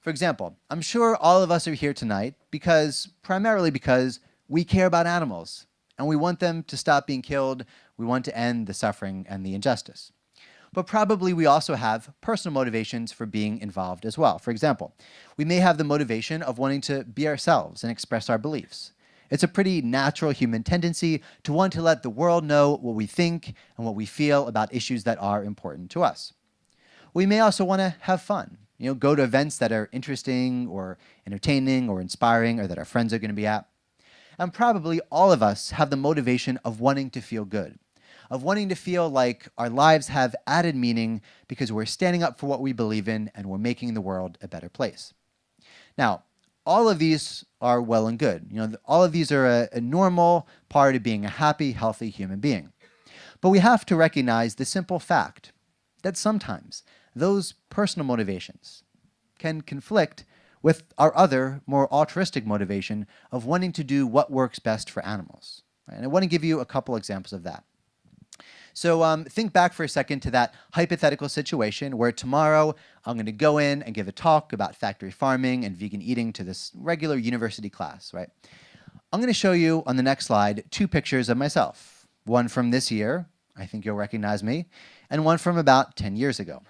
B: For example, I'm sure all of us are here tonight because, primarily because we care about animals and we want them to stop being killed, we want to end the suffering and the injustice. But probably we also have personal motivations for being involved as well. For example, we may have the motivation of wanting to be ourselves and express our beliefs. It's a pretty natural human tendency to want to let the world know what we think and what we feel about issues that are important to us. We may also want to have fun, you know, go to events that are interesting or entertaining or inspiring or that our friends are going to be at. And probably all of us have the motivation of wanting to feel good, of wanting to feel like our lives have added meaning because we're standing up for what we believe in and we're making the world a better place. Now, all of these are well and good. You know, all of these are a, a normal part of being a happy, healthy human being. But we have to recognize the simple fact that sometimes those personal motivations can conflict with our other, more altruistic motivation of wanting to do what works best for animals. And I want to give you a couple examples of that. So um, think back for a second to that hypothetical situation where tomorrow I'm going to go in and give a talk about factory farming and vegan eating to this regular university class, right? I'm going to show you on the next slide two pictures of myself. One from this year, I think you'll recognize me, and one from about 10 years ago.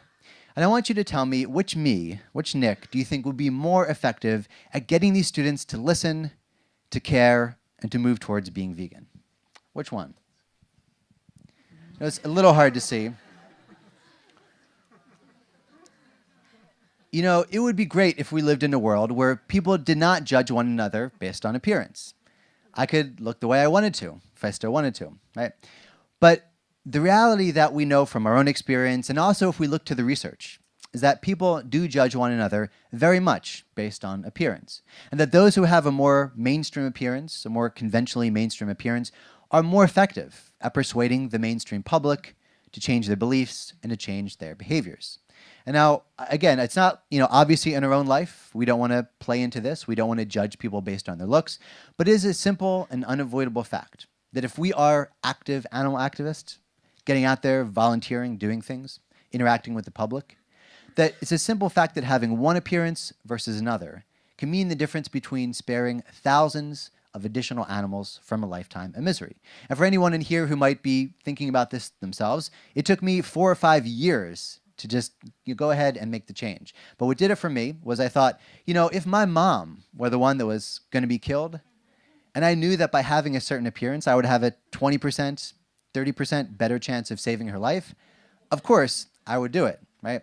B: And I want you to tell me which me, which Nick, do you think would be more effective at getting these students to listen, to care, and to move towards being vegan? Which one? It's a little hard to see. You know, it would be great if we lived in a world where people did not judge one another based on appearance. I could look the way I wanted to, if I still wanted to, right? But the reality that we know from our own experience, and also if we look to the research, is that people do judge one another very much based on appearance. And that those who have a more mainstream appearance, a more conventionally mainstream appearance, are more effective at persuading the mainstream public to change their beliefs and to change their behaviors. And now, again, it's not, you know, obviously in our own life, we don't want to play into this. We don't want to judge people based on their looks. But it is a simple and unavoidable fact that if we are active animal activists, getting out there, volunteering, doing things, interacting with the public, that it's a simple fact that having one appearance versus another can mean the difference between sparing thousands of additional animals from a lifetime of misery. And for anyone in here who might be thinking about this themselves, it took me four or five years to just you go ahead and make the change. But what did it for me was I thought, you know, if my mom were the one that was going to be killed, and I knew that by having a certain appearance, I would have a 20%, 30% better chance of saving her life, of course, I would do it, right?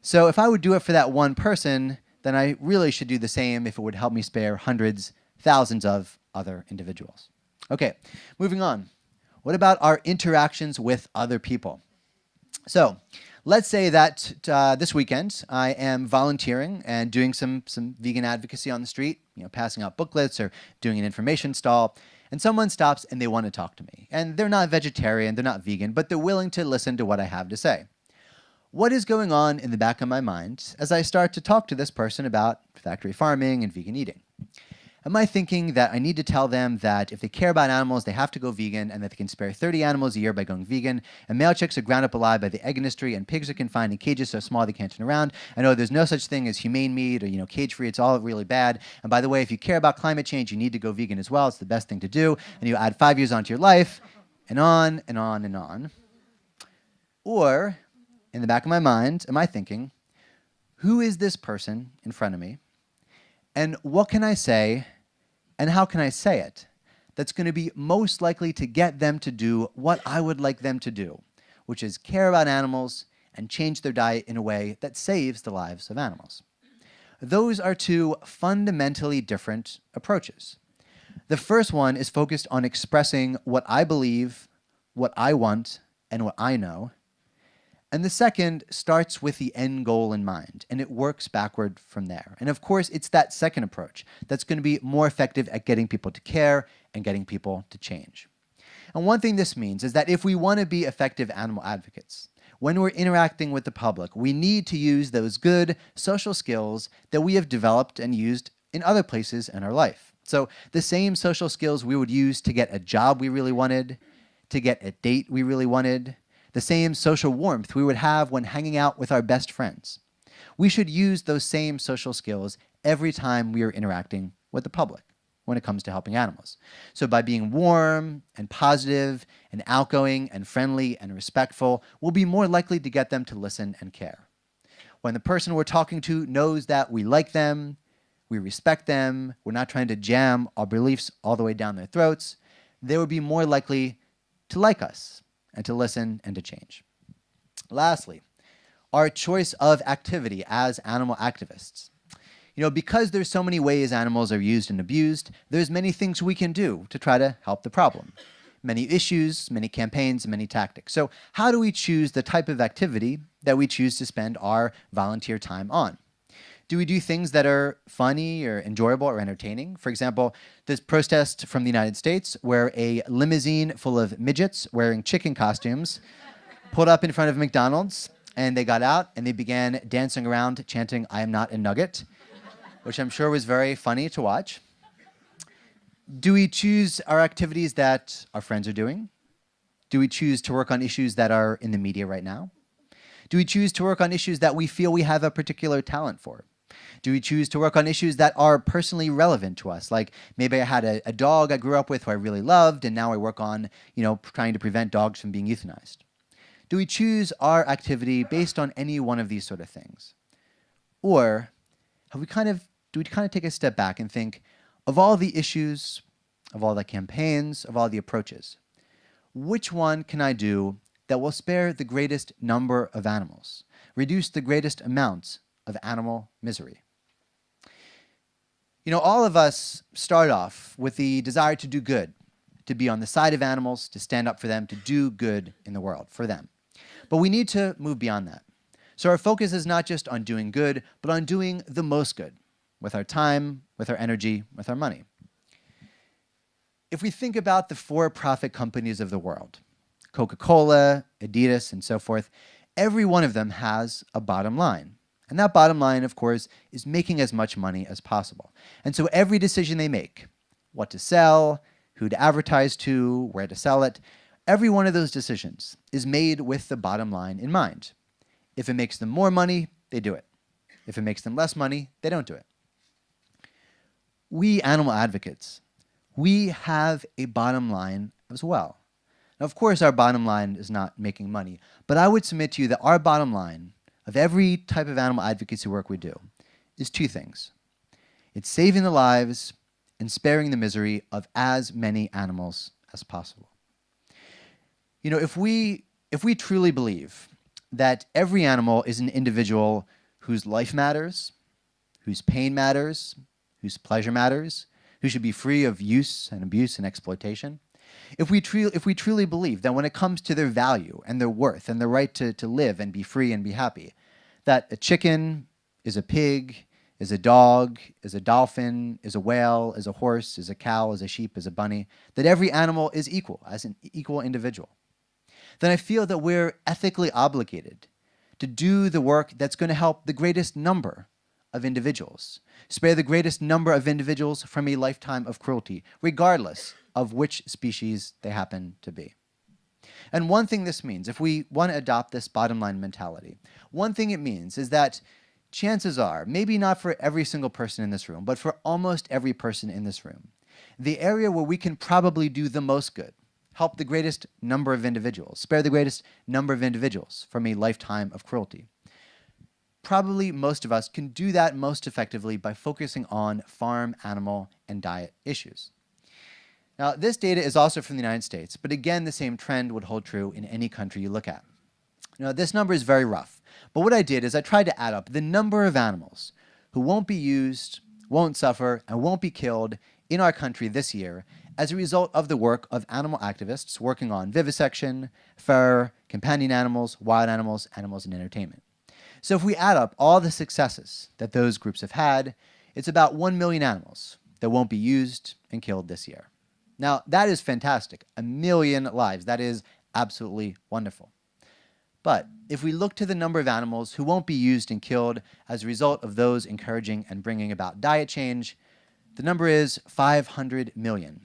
B: So if I would do it for that one person, then I really should do the same if it would help me spare hundreds, thousands of other individuals. Okay, moving on. What about our interactions with other people? So let's say that uh, this weekend I am volunteering and doing some, some vegan advocacy on the street, you know, passing out booklets or doing an information stall, and someone stops and they want to talk to me. And they're not vegetarian, they're not vegan, but they're willing to listen to what I have to say. What is going on in the back of my mind as I start to talk to this person about factory farming and vegan eating? Am I thinking that I need to tell them that if they care about animals, they have to go vegan and that they can spare 30 animals a year by going vegan, and male chicks are ground up alive by the egg industry, and pigs are confined in cages so small they can't turn around? I know oh, there's no such thing as humane meat or you know cage-free. It's all really bad. And by the way, if you care about climate change, you need to go vegan as well. It's the best thing to do. And you add five years onto your life, and on and on and on. Or, in the back of my mind, am I thinking, who is this person in front of me? And what can I say and how can I say it that's going to be most likely to get them to do what I would like them to do, which is care about animals and change their diet in a way that saves the lives of animals. Those are two fundamentally different approaches. The first one is focused on expressing what I believe, what I want, and what I know, and the second starts with the end goal in mind, and it works backward from there. And of course, it's that second approach that's going to be more effective at getting people to care and getting people to change. And one thing this means is that if we want to be effective animal advocates, when we're interacting with the public, we need to use those good social skills that we have developed and used in other places in our life. So the same social skills we would use to get a job we really wanted, to get a date we really wanted, the same social warmth we would have when hanging out with our best friends. We should use those same social skills every time we are interacting with the public when it comes to helping animals. So by being warm and positive and outgoing and friendly and respectful, we'll be more likely to get them to listen and care. When the person we're talking to knows that we like them, we respect them, we're not trying to jam our beliefs all the way down their throats, they would be more likely to like us and to listen and to change. Lastly, our choice of activity as animal activists. You know, because there's so many ways animals are used and abused, there's many things we can do to try to help the problem. Many issues, many campaigns, many tactics. So how do we choose the type of activity that we choose to spend our volunteer time on? Do we do things that are funny or enjoyable or entertaining? For example, this protest from the United States where a limousine full of midgets wearing chicken costumes pulled up in front of McDonald's and they got out and they began dancing around chanting, I am not a nugget, which I'm sure was very funny to watch. Do we choose our activities that our friends are doing? Do we choose to work on issues that are in the media right now? Do we choose to work on issues that we feel we have a particular talent for? Do we choose to work on issues that are personally relevant to us? Like maybe I had a, a dog I grew up with who I really loved, and now I work on, you know, trying to prevent dogs from being euthanized. Do we choose our activity based on any one of these sort of things? Or have we kind of, do we kind of take a step back and think, of all the issues, of all the campaigns, of all the approaches, which one can I do that will spare the greatest number of animals, reduce the greatest amounts of animal misery. You know, all of us start off with the desire to do good, to be on the side of animals, to stand up for them, to do good in the world for them. But we need to move beyond that. So our focus is not just on doing good, but on doing the most good with our time, with our energy, with our money. If we think about the for-profit companies of the world, Coca-Cola, Adidas, and so forth, every one of them has a bottom line. And that bottom line, of course, is making as much money as possible. And so every decision they make, what to sell, who to advertise to, where to sell it, every one of those decisions is made with the bottom line in mind. If it makes them more money, they do it. If it makes them less money, they don't do it. We animal advocates, we have a bottom line as well. Now, of course, our bottom line is not making money, but I would submit to you that our bottom line of every type of animal advocacy work we do is two things. It's saving the lives and sparing the misery of as many animals as possible. You know, if we, if we truly believe that every animal is an individual whose life matters, whose pain matters, whose pleasure matters, who should be free of use and abuse and exploitation, if we, if we truly believe that when it comes to their value and their worth and their right to, to live and be free and be happy, that a chicken is a pig, is a dog, is a dolphin, is a whale, is a horse, is a cow, is a sheep, is a bunny, that every animal is equal, as an equal individual, then I feel that we're ethically obligated to do the work that's going to help the greatest number of individuals, spare the greatest number of individuals from a lifetime of cruelty, regardless of which species they happen to be. And one thing this means, if we want to adopt this bottom line mentality, one thing it means is that chances are, maybe not for every single person in this room, but for almost every person in this room, the area where we can probably do the most good, help the greatest number of individuals, spare the greatest number of individuals from a lifetime of cruelty. Probably most of us can do that most effectively by focusing on farm, animal, and diet issues. Now, this data is also from the United States, but again, the same trend would hold true in any country you look at. Now, this number is very rough, but what I did is I tried to add up the number of animals who won't be used, won't suffer, and won't be killed in our country this year as a result of the work of animal activists working on vivisection, fur, companion animals, wild animals, animals in entertainment. So if we add up all the successes that those groups have had, it's about 1 million animals that won't be used and killed this year. Now, that is fantastic. A million lives. That is absolutely wonderful. But if we look to the number of animals who won't be used and killed as a result of those encouraging and bringing about diet change, the number is 500 million.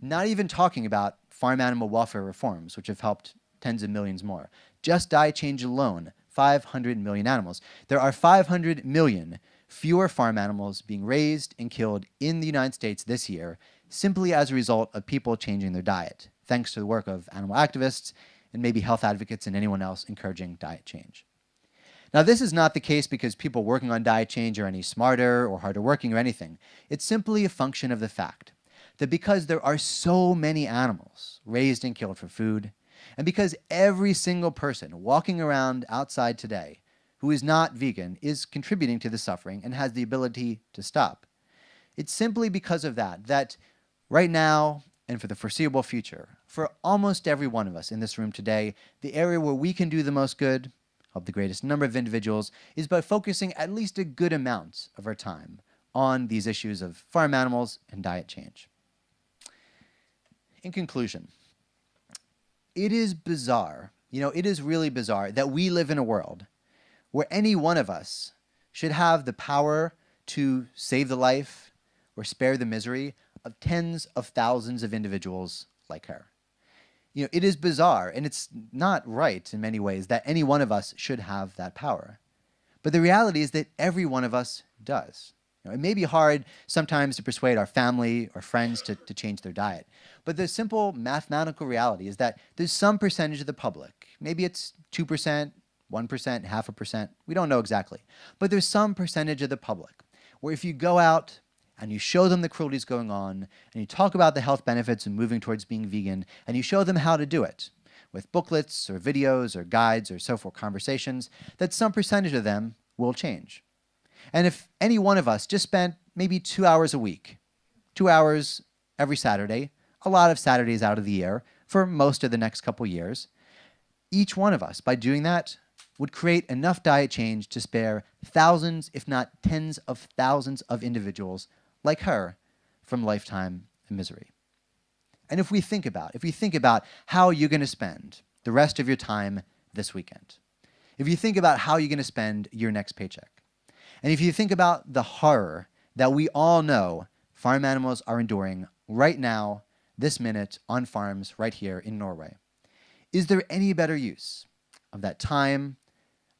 B: Not even talking about farm animal welfare reforms, which have helped tens of millions more. Just diet change alone, 500 million animals. There are 500 million fewer farm animals being raised and killed in the United States this year simply as a result of people changing their diet, thanks to the work of animal activists and maybe health advocates and anyone else encouraging diet change. Now, this is not the case because people working on diet change are any smarter or harder working or anything. It's simply a function of the fact that because there are so many animals raised and killed for food, and because every single person walking around outside today who is not vegan is contributing to the suffering and has the ability to stop, it's simply because of that that Right now, and for the foreseeable future, for almost every one of us in this room today, the area where we can do the most good, help the greatest number of individuals, is by focusing at least a good amount of our time on these issues of farm animals and diet change. In conclusion, it is bizarre, you know, it is really bizarre that we live in a world where any one of us should have the power to save the life or spare the misery of tens of thousands of individuals like her. You know, it is bizarre and it's not right in many ways that any one of us should have that power. But the reality is that every one of us does. You know, it may be hard sometimes to persuade our family or friends to, to change their diet, but the simple mathematical reality is that there's some percentage of the public, maybe it's 2%, 1%, half a percent, we don't know exactly, but there's some percentage of the public where if you go out and you show them the cruelties going on, and you talk about the health benefits and moving towards being vegan, and you show them how to do it with booklets or videos or guides or so forth, conversations, that some percentage of them will change. And if any one of us just spent maybe two hours a week, two hours every Saturday, a lot of Saturdays out of the year for most of the next couple years, each one of us, by doing that, would create enough diet change to spare thousands, if not tens of thousands of individuals like her, from lifetime misery. And if we think about, if we think about how you're going to spend the rest of your time this weekend, if you think about how you're going to spend your next paycheck, and if you think about the horror that we all know farm animals are enduring right now, this minute, on farms right here in Norway, is there any better use of that time,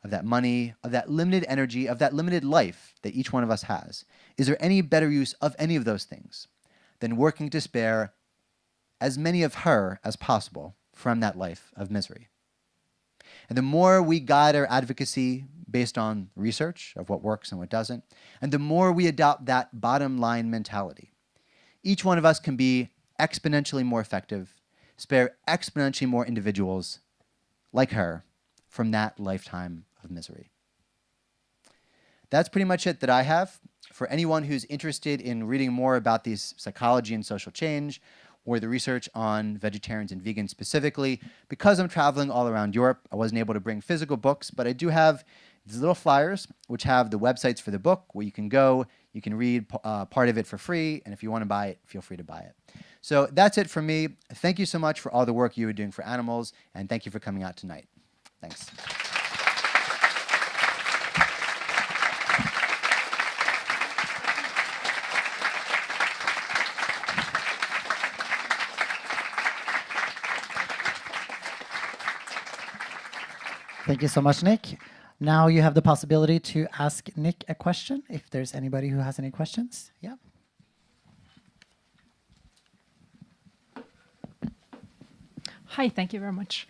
B: of that money, of that limited energy, of that limited life that each one of us has? Is there any better use of any of those things than working to spare as many of her as possible from that life of misery. And the more we guide our advocacy based on research of what works and what doesn't, and the more we adopt that bottom line mentality, each one of us can be exponentially more effective, spare exponentially more individuals like her from that lifetime of misery. That's pretty much it that I have. For anyone who's interested in reading more about these psychology and social change, or the research on vegetarians and vegans specifically. Because I'm traveling all around Europe, I wasn't able to bring physical books, but I do have these little flyers which have the websites for the book where you can go, you can read uh, part of it for free, and if you want to buy it, feel free to buy it. So that's it from me. Thank you so much for all the work you are doing for animals, and thank you for coming out tonight. Thanks.
A: Thank you so much, Nick. Now you have the possibility to ask Nick a question, if there's anybody who has any questions. Yeah.
C: Hi, thank you very much.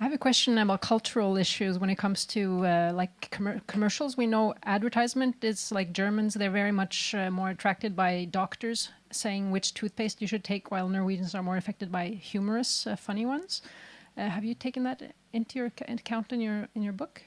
C: I have a question about cultural issues when it comes to uh, like com commercials. We know advertisement is like Germans; they're very much uh, more attracted by doctors saying which toothpaste you should take, while Norwegians are more affected by humorous, uh, funny ones. Uh, have you taken that into your account in your in your book?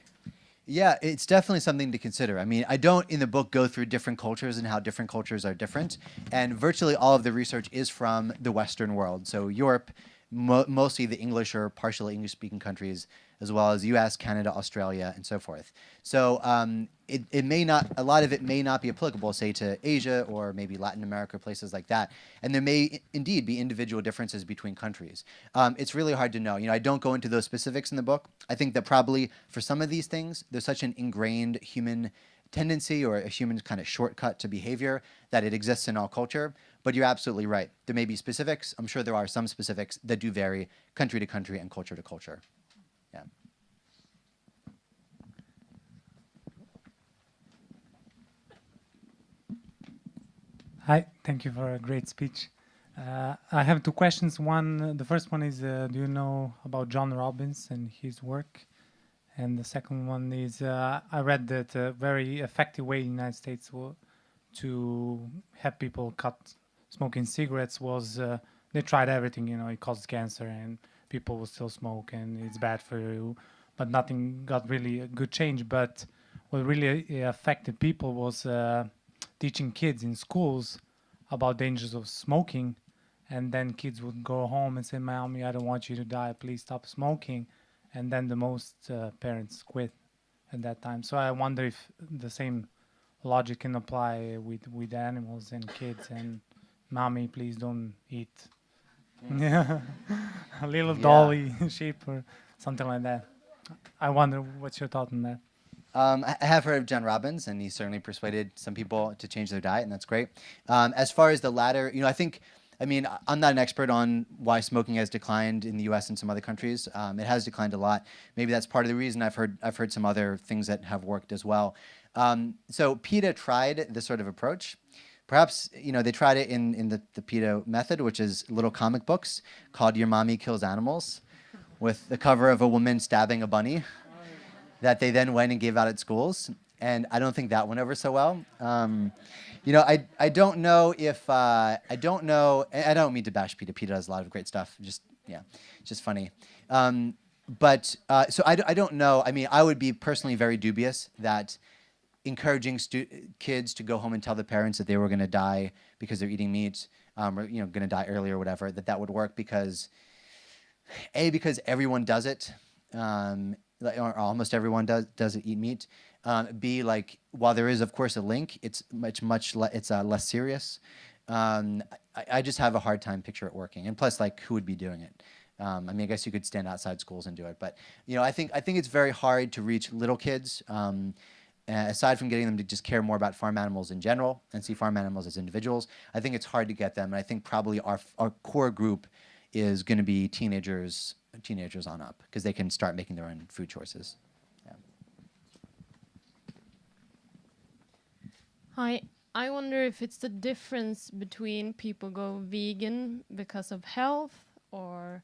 B: Yeah, it's definitely something to consider. I mean, I don't in the book go through different cultures and how different cultures are different, and virtually all of the research is from the Western world. So Europe, mo mostly the English or partially English-speaking countries, as well as U.S., Canada, Australia, and so forth. So um, it, it may not, a lot of it may not be applicable, say, to Asia or maybe Latin America, places like that. And there may indeed be individual differences between countries. Um, it's really hard to know. You know, I don't go into those specifics in the book. I think that probably for some of these things, there's such an ingrained human tendency or a human kind of shortcut to behavior that it exists in all culture. But you're absolutely right. There may be specifics. I'm sure there are some specifics that do vary country to country and culture to culture. Yeah.
D: Hi, thank you for a great speech. Uh, I have two questions. One, the first one is, uh, do you know about John Robbins and his work? And the second one is, uh, I read that a very effective way in the United States to have people cut smoking cigarettes was uh, they tried everything. You know, it causes cancer and people will still smoke and it's bad for you, but nothing got really a good change. But what really uh, affected people was uh, teaching kids in schools about dangers of smoking. And then kids would go home and say mommy i don't want you to die. Please stop smoking. And then the most uh, parents quit at that time. So i wonder if the same logic can apply with with animals and kids. And mommy please don't eat yeah a little
B: Yeah.
D: dolly sheep or something like that i wonder what's your thought on that
B: Um, I have heard of John Robbins, and he certainly persuaded some people to change their diet, and that's great. Um, as far as the latter, you know, I think, I mean, I'm not an expert on why smoking has declined in the U.S. and some other countries. Um, it has declined a lot. Maybe that's part of the reason. I've heard I've heard some other things that have worked as well. Um, so PETA tried this sort of approach. Perhaps you know they tried it in in the the PETA method, which is little comic books called "Your Mommy Kills Animals," with the cover of a woman stabbing a bunny that they then went and gave out at schools. And I don't think that went over so well. Um, you know, I, I don't know if, uh, I don't know, I I don't mean to bash PETA. PETA does a lot of great stuff. Just, yeah, just funny. Um, but, uh, so I don't know. I mean, I would be personally very dubious that encouraging kids to go home and tell the parents that they were going to die because they're eating meat, um, or, you know, going to die early or whatever, that that would work because, A, because everyone does it. Um, or almost everyone does does eat meat. Um, B, like while there is of course a link, it's much much le- it's uh, less serious. Um, I, I just have a hard time picture it working, and plus, like who would be doing it? Um, I mean, I guess you could stand outside schools and do it, but you know, I think I think it's very hard to reach little kids. Uh, aside from getting them to just care more about farm animals in general and see farm animals as individuals, I think it's hard to get them. And I think probably our our core group is going to be teenagers teenagers on up because they can start making their own food choices. Yeah.
E: Hi, I wonder if it's the difference between people go vegan because of health or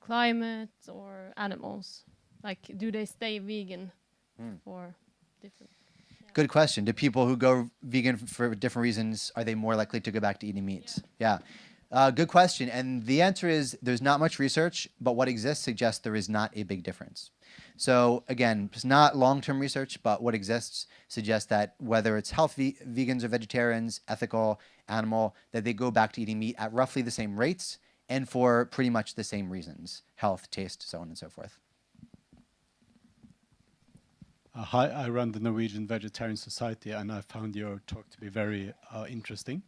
E: climate or animals. Like, do they stay vegan for different?
B: Good question. Do people who go vegan for different reasons are they more likely to go back to eating meat? Yeah. Uh, good question. And the answer is there's not much research, but what exists suggests there is not a big difference. So again, it's not long-term research, but what exists suggests that whether it's healthy vegans or vegetarians, ethical, animal, that they go back to eating meat at roughly the same rates and for pretty much the same reasons: health, taste, so on and so forth.
F: Uh, hi, I run the Norwegian Vegetarian Society, and I found your talk to be very uh, interesting.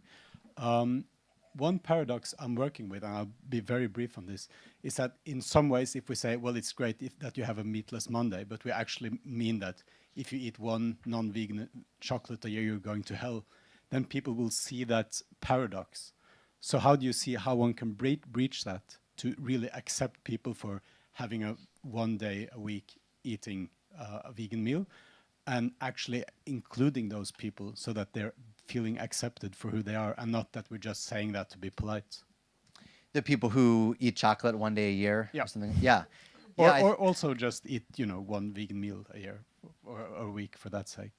F: Um, one paradox I'm working with, and I'll be very brief on this, is that in some ways, if we say, well, it's great if, that you have a meatless Monday, but we actually mean that if you eat one non-vegan chocolate a year, you're going to hell, then people will see that paradox. So how do you see how one can bre breach that to really accept people for having a one day a week eating uh, a vegan meal and actually including those people so that they're feeling accepted for who they are and not that we're just saying that to be polite.
B: The people who eat chocolate one day a year
F: Yeah.
B: or something. Yeah.
F: Or,
B: Yeah,
F: or also just eat, you know, one vegan meal a year or, or a week for that sake.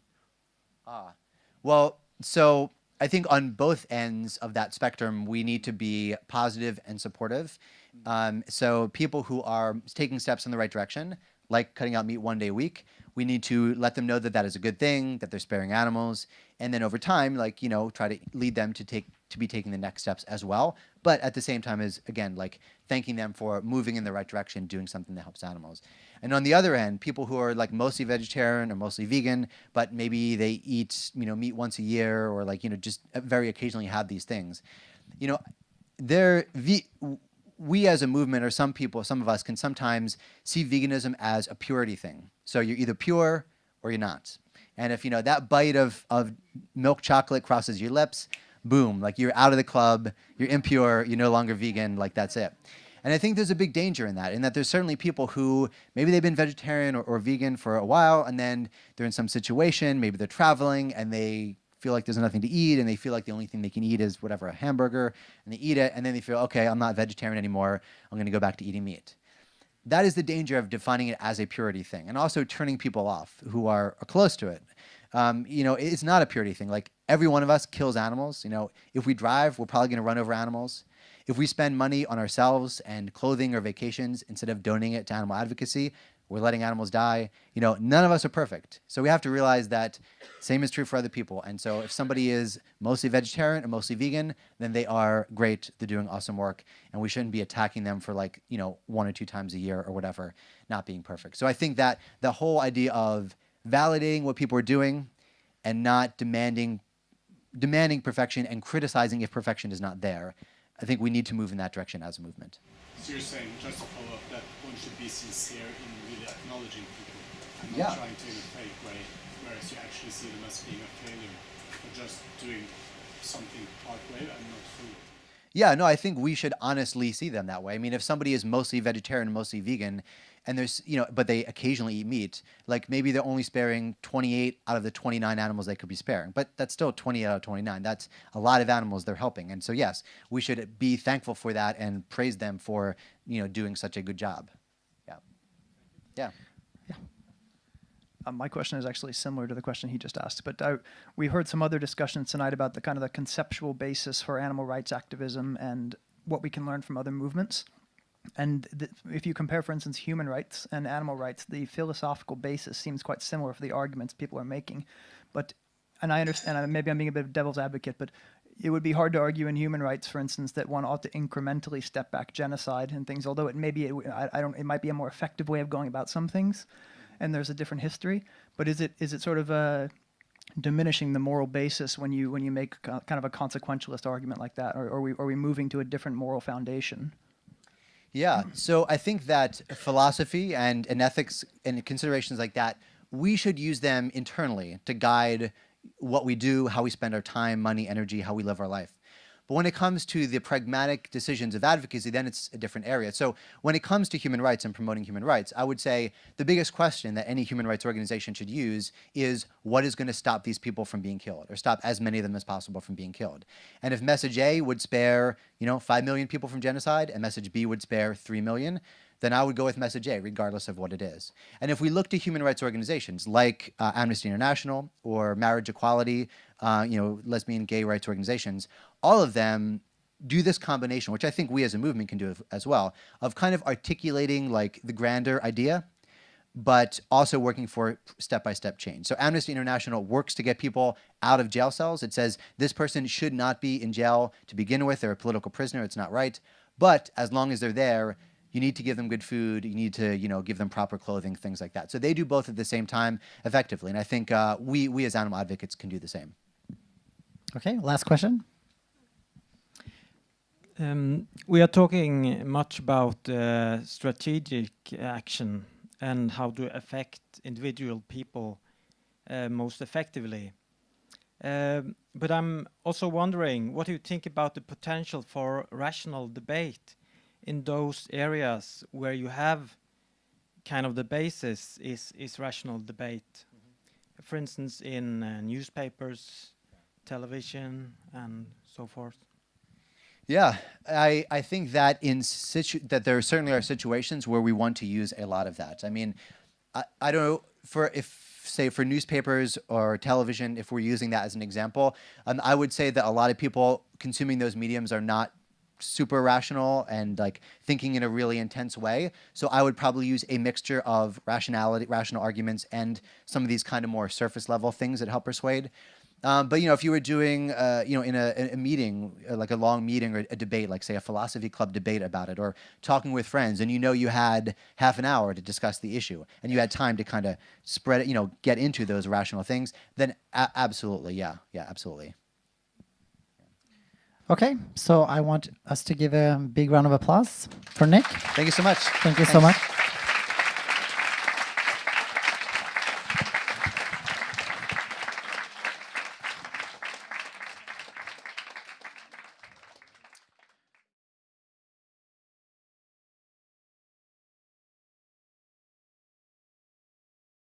B: Ah, well, so I think on both ends of that spectrum, we need to be positive and supportive. Um, so people who are taking steps in the right direction, like cutting out meat one day a week, we need to let them know that that is a good thing, that they're sparing animals, and then over time, like you know, try to lead them to take to be taking the next steps as well. But at the same time, is again like thanking them for moving in the right direction, doing something that helps animals. And on the other end, people who are like mostly vegetarian or mostly vegan, but maybe they eat you know meat once a year or like you know just very occasionally have these things, you know, they're we as a movement or some people, some of us can sometimes see veganism as a purity thing. So you're either pure or you're not. And if you know that bite of, of milk chocolate crosses your lips, boom, like you're out of the club, you're impure, you're no longer vegan, like that's it. And I think there's a big danger in that, in that there's certainly people who maybe they've been vegetarian or, or vegan for a while, and then they're in some situation, maybe they're traveling and they feel like there's nothing to eat, and they feel like the only thing they can eat is whatever, a hamburger, and they eat it, and then they feel, okay, I'm not vegetarian anymore, I'm gonna go back to eating meat that is the danger of defining it as a purity thing and also turning people off who are, are close to it. Um, you know, it's not a purity thing. Like every one of us kills animals. You know, if we drive, we're probably going to run over animals. If we spend money on ourselves and clothing or vacations instead of donating it to animal advocacy, we're letting animals die. You know, none of us are perfect. So we have to realize that same is true for other people. And so if somebody is mostly vegetarian or mostly vegan, then they are great. They're doing awesome work. And we shouldn't be attacking them for like, you know, one or two times a year or whatever, not being perfect. So I think that the whole idea of validating what people are doing and not demanding demanding perfection and criticizing if perfection is not there, I think we need to move in that direction as a movement.
F: So you're saying, just to follow up, that one should be sincere in really acknowledging people and not
B: Yeah.
F: trying to in a fake way, whereas you actually see them as being a failure or just doing something part way and not fully.
B: Yeah, no, I think we should honestly see them that way. I mean, if somebody is mostly vegetarian, mostly vegan, and there's, you know, but they occasionally eat meat, like maybe they're only sparing 28 out of the 29 animals they could be sparing, but that's still 20 out of 29. That's a lot of animals they're helping. And so, yes, we should be thankful for that and praise them for, you know, doing such a good job. Yeah. Yeah.
G: Uh, my question is actually similar to the question he just asked, but uh, we heard some other discussions tonight about the kind of the conceptual basis for animal rights activism and what we can learn from other movements. And if you compare, for instance, human rights and animal rights, the philosophical basis seems quite similar for the arguments people are making. But, and I understand, uh, maybe I'm being a bit of devil's advocate, but it would be hard to argue in human rights, for instance, that one ought to incrementally step back genocide and things. Although it may be, I, I don't, it might be a more effective way of going about some things, and there's a different history. But is it is it sort of uh, diminishing the moral basis when you when you make kind of a consequentialist argument like that, or are we are we moving to a different moral foundation?
B: Yeah. So I think that philosophy and, and ethics and considerations like that, we should use them internally to guide what we do, how we spend our time, money, energy, how we live our life. But when it comes to the pragmatic decisions of advocacy, then it's a different area. So when it comes to human rights and promoting human rights, I would say the biggest question that any human rights organization should use is what is going to stop these people from being killed or stop as many of them as possible from being killed. And if message A would spare, you know, 5 million people from genocide and message B would spare 3 million, then I would go with message A, regardless of what it is. And if we look to human rights organizations like uh, Amnesty International or Marriage Equality, uh, you know, lesbian, gay rights organizations, all of them do this combination, which I think we as a movement can do as well, of kind of articulating like the grander idea, but also working for step-by-step change. So Amnesty International works to get people out of jail cells. It says this person should not be in jail to begin with. They're a political prisoner. It's not right. But as long as they're there, you need to give them good food. You need to, you know, give them proper clothing, things like that. So they do both at the same time effectively. And I think uh, we, we as animal advocates can do the same.
A: Okay, last question.
H: Um, we are talking much about uh, strategic action and how to affect individual people uh, most effectively. Um, but I'm also wondering, what do you think about the potential for rational debate in those areas where you have kind of the basis is, is rational debate? Mm -hmm. For instance, in uh, newspapers, television, and so forth.
B: Yeah, I, I think that in situ that there certainly are situations where we want to use a lot of that. I mean, I, I don't know for if say for newspapers or television, if we're using that as an example, um, I would say that a lot of people consuming those mediums are not super rational and like thinking in a really intense way. So I would probably use a mixture of rationality, rational arguments, and some of these kind of more surface level things that help persuade. Um, but you know, if you were doing, uh, you know, in a, a meeting, uh, like a long meeting or a debate, like say a philosophy club debate about it, or talking with friends, and you know you had half an hour to discuss the issue, and you had time to kind of spread it, you know, get into those rational things, then absolutely, yeah, yeah, absolutely.
A: Okay, so I want us to give a big round of applause for Nick.
B: Thank you so much.
A: Thank you
B: Thanks.
A: so much.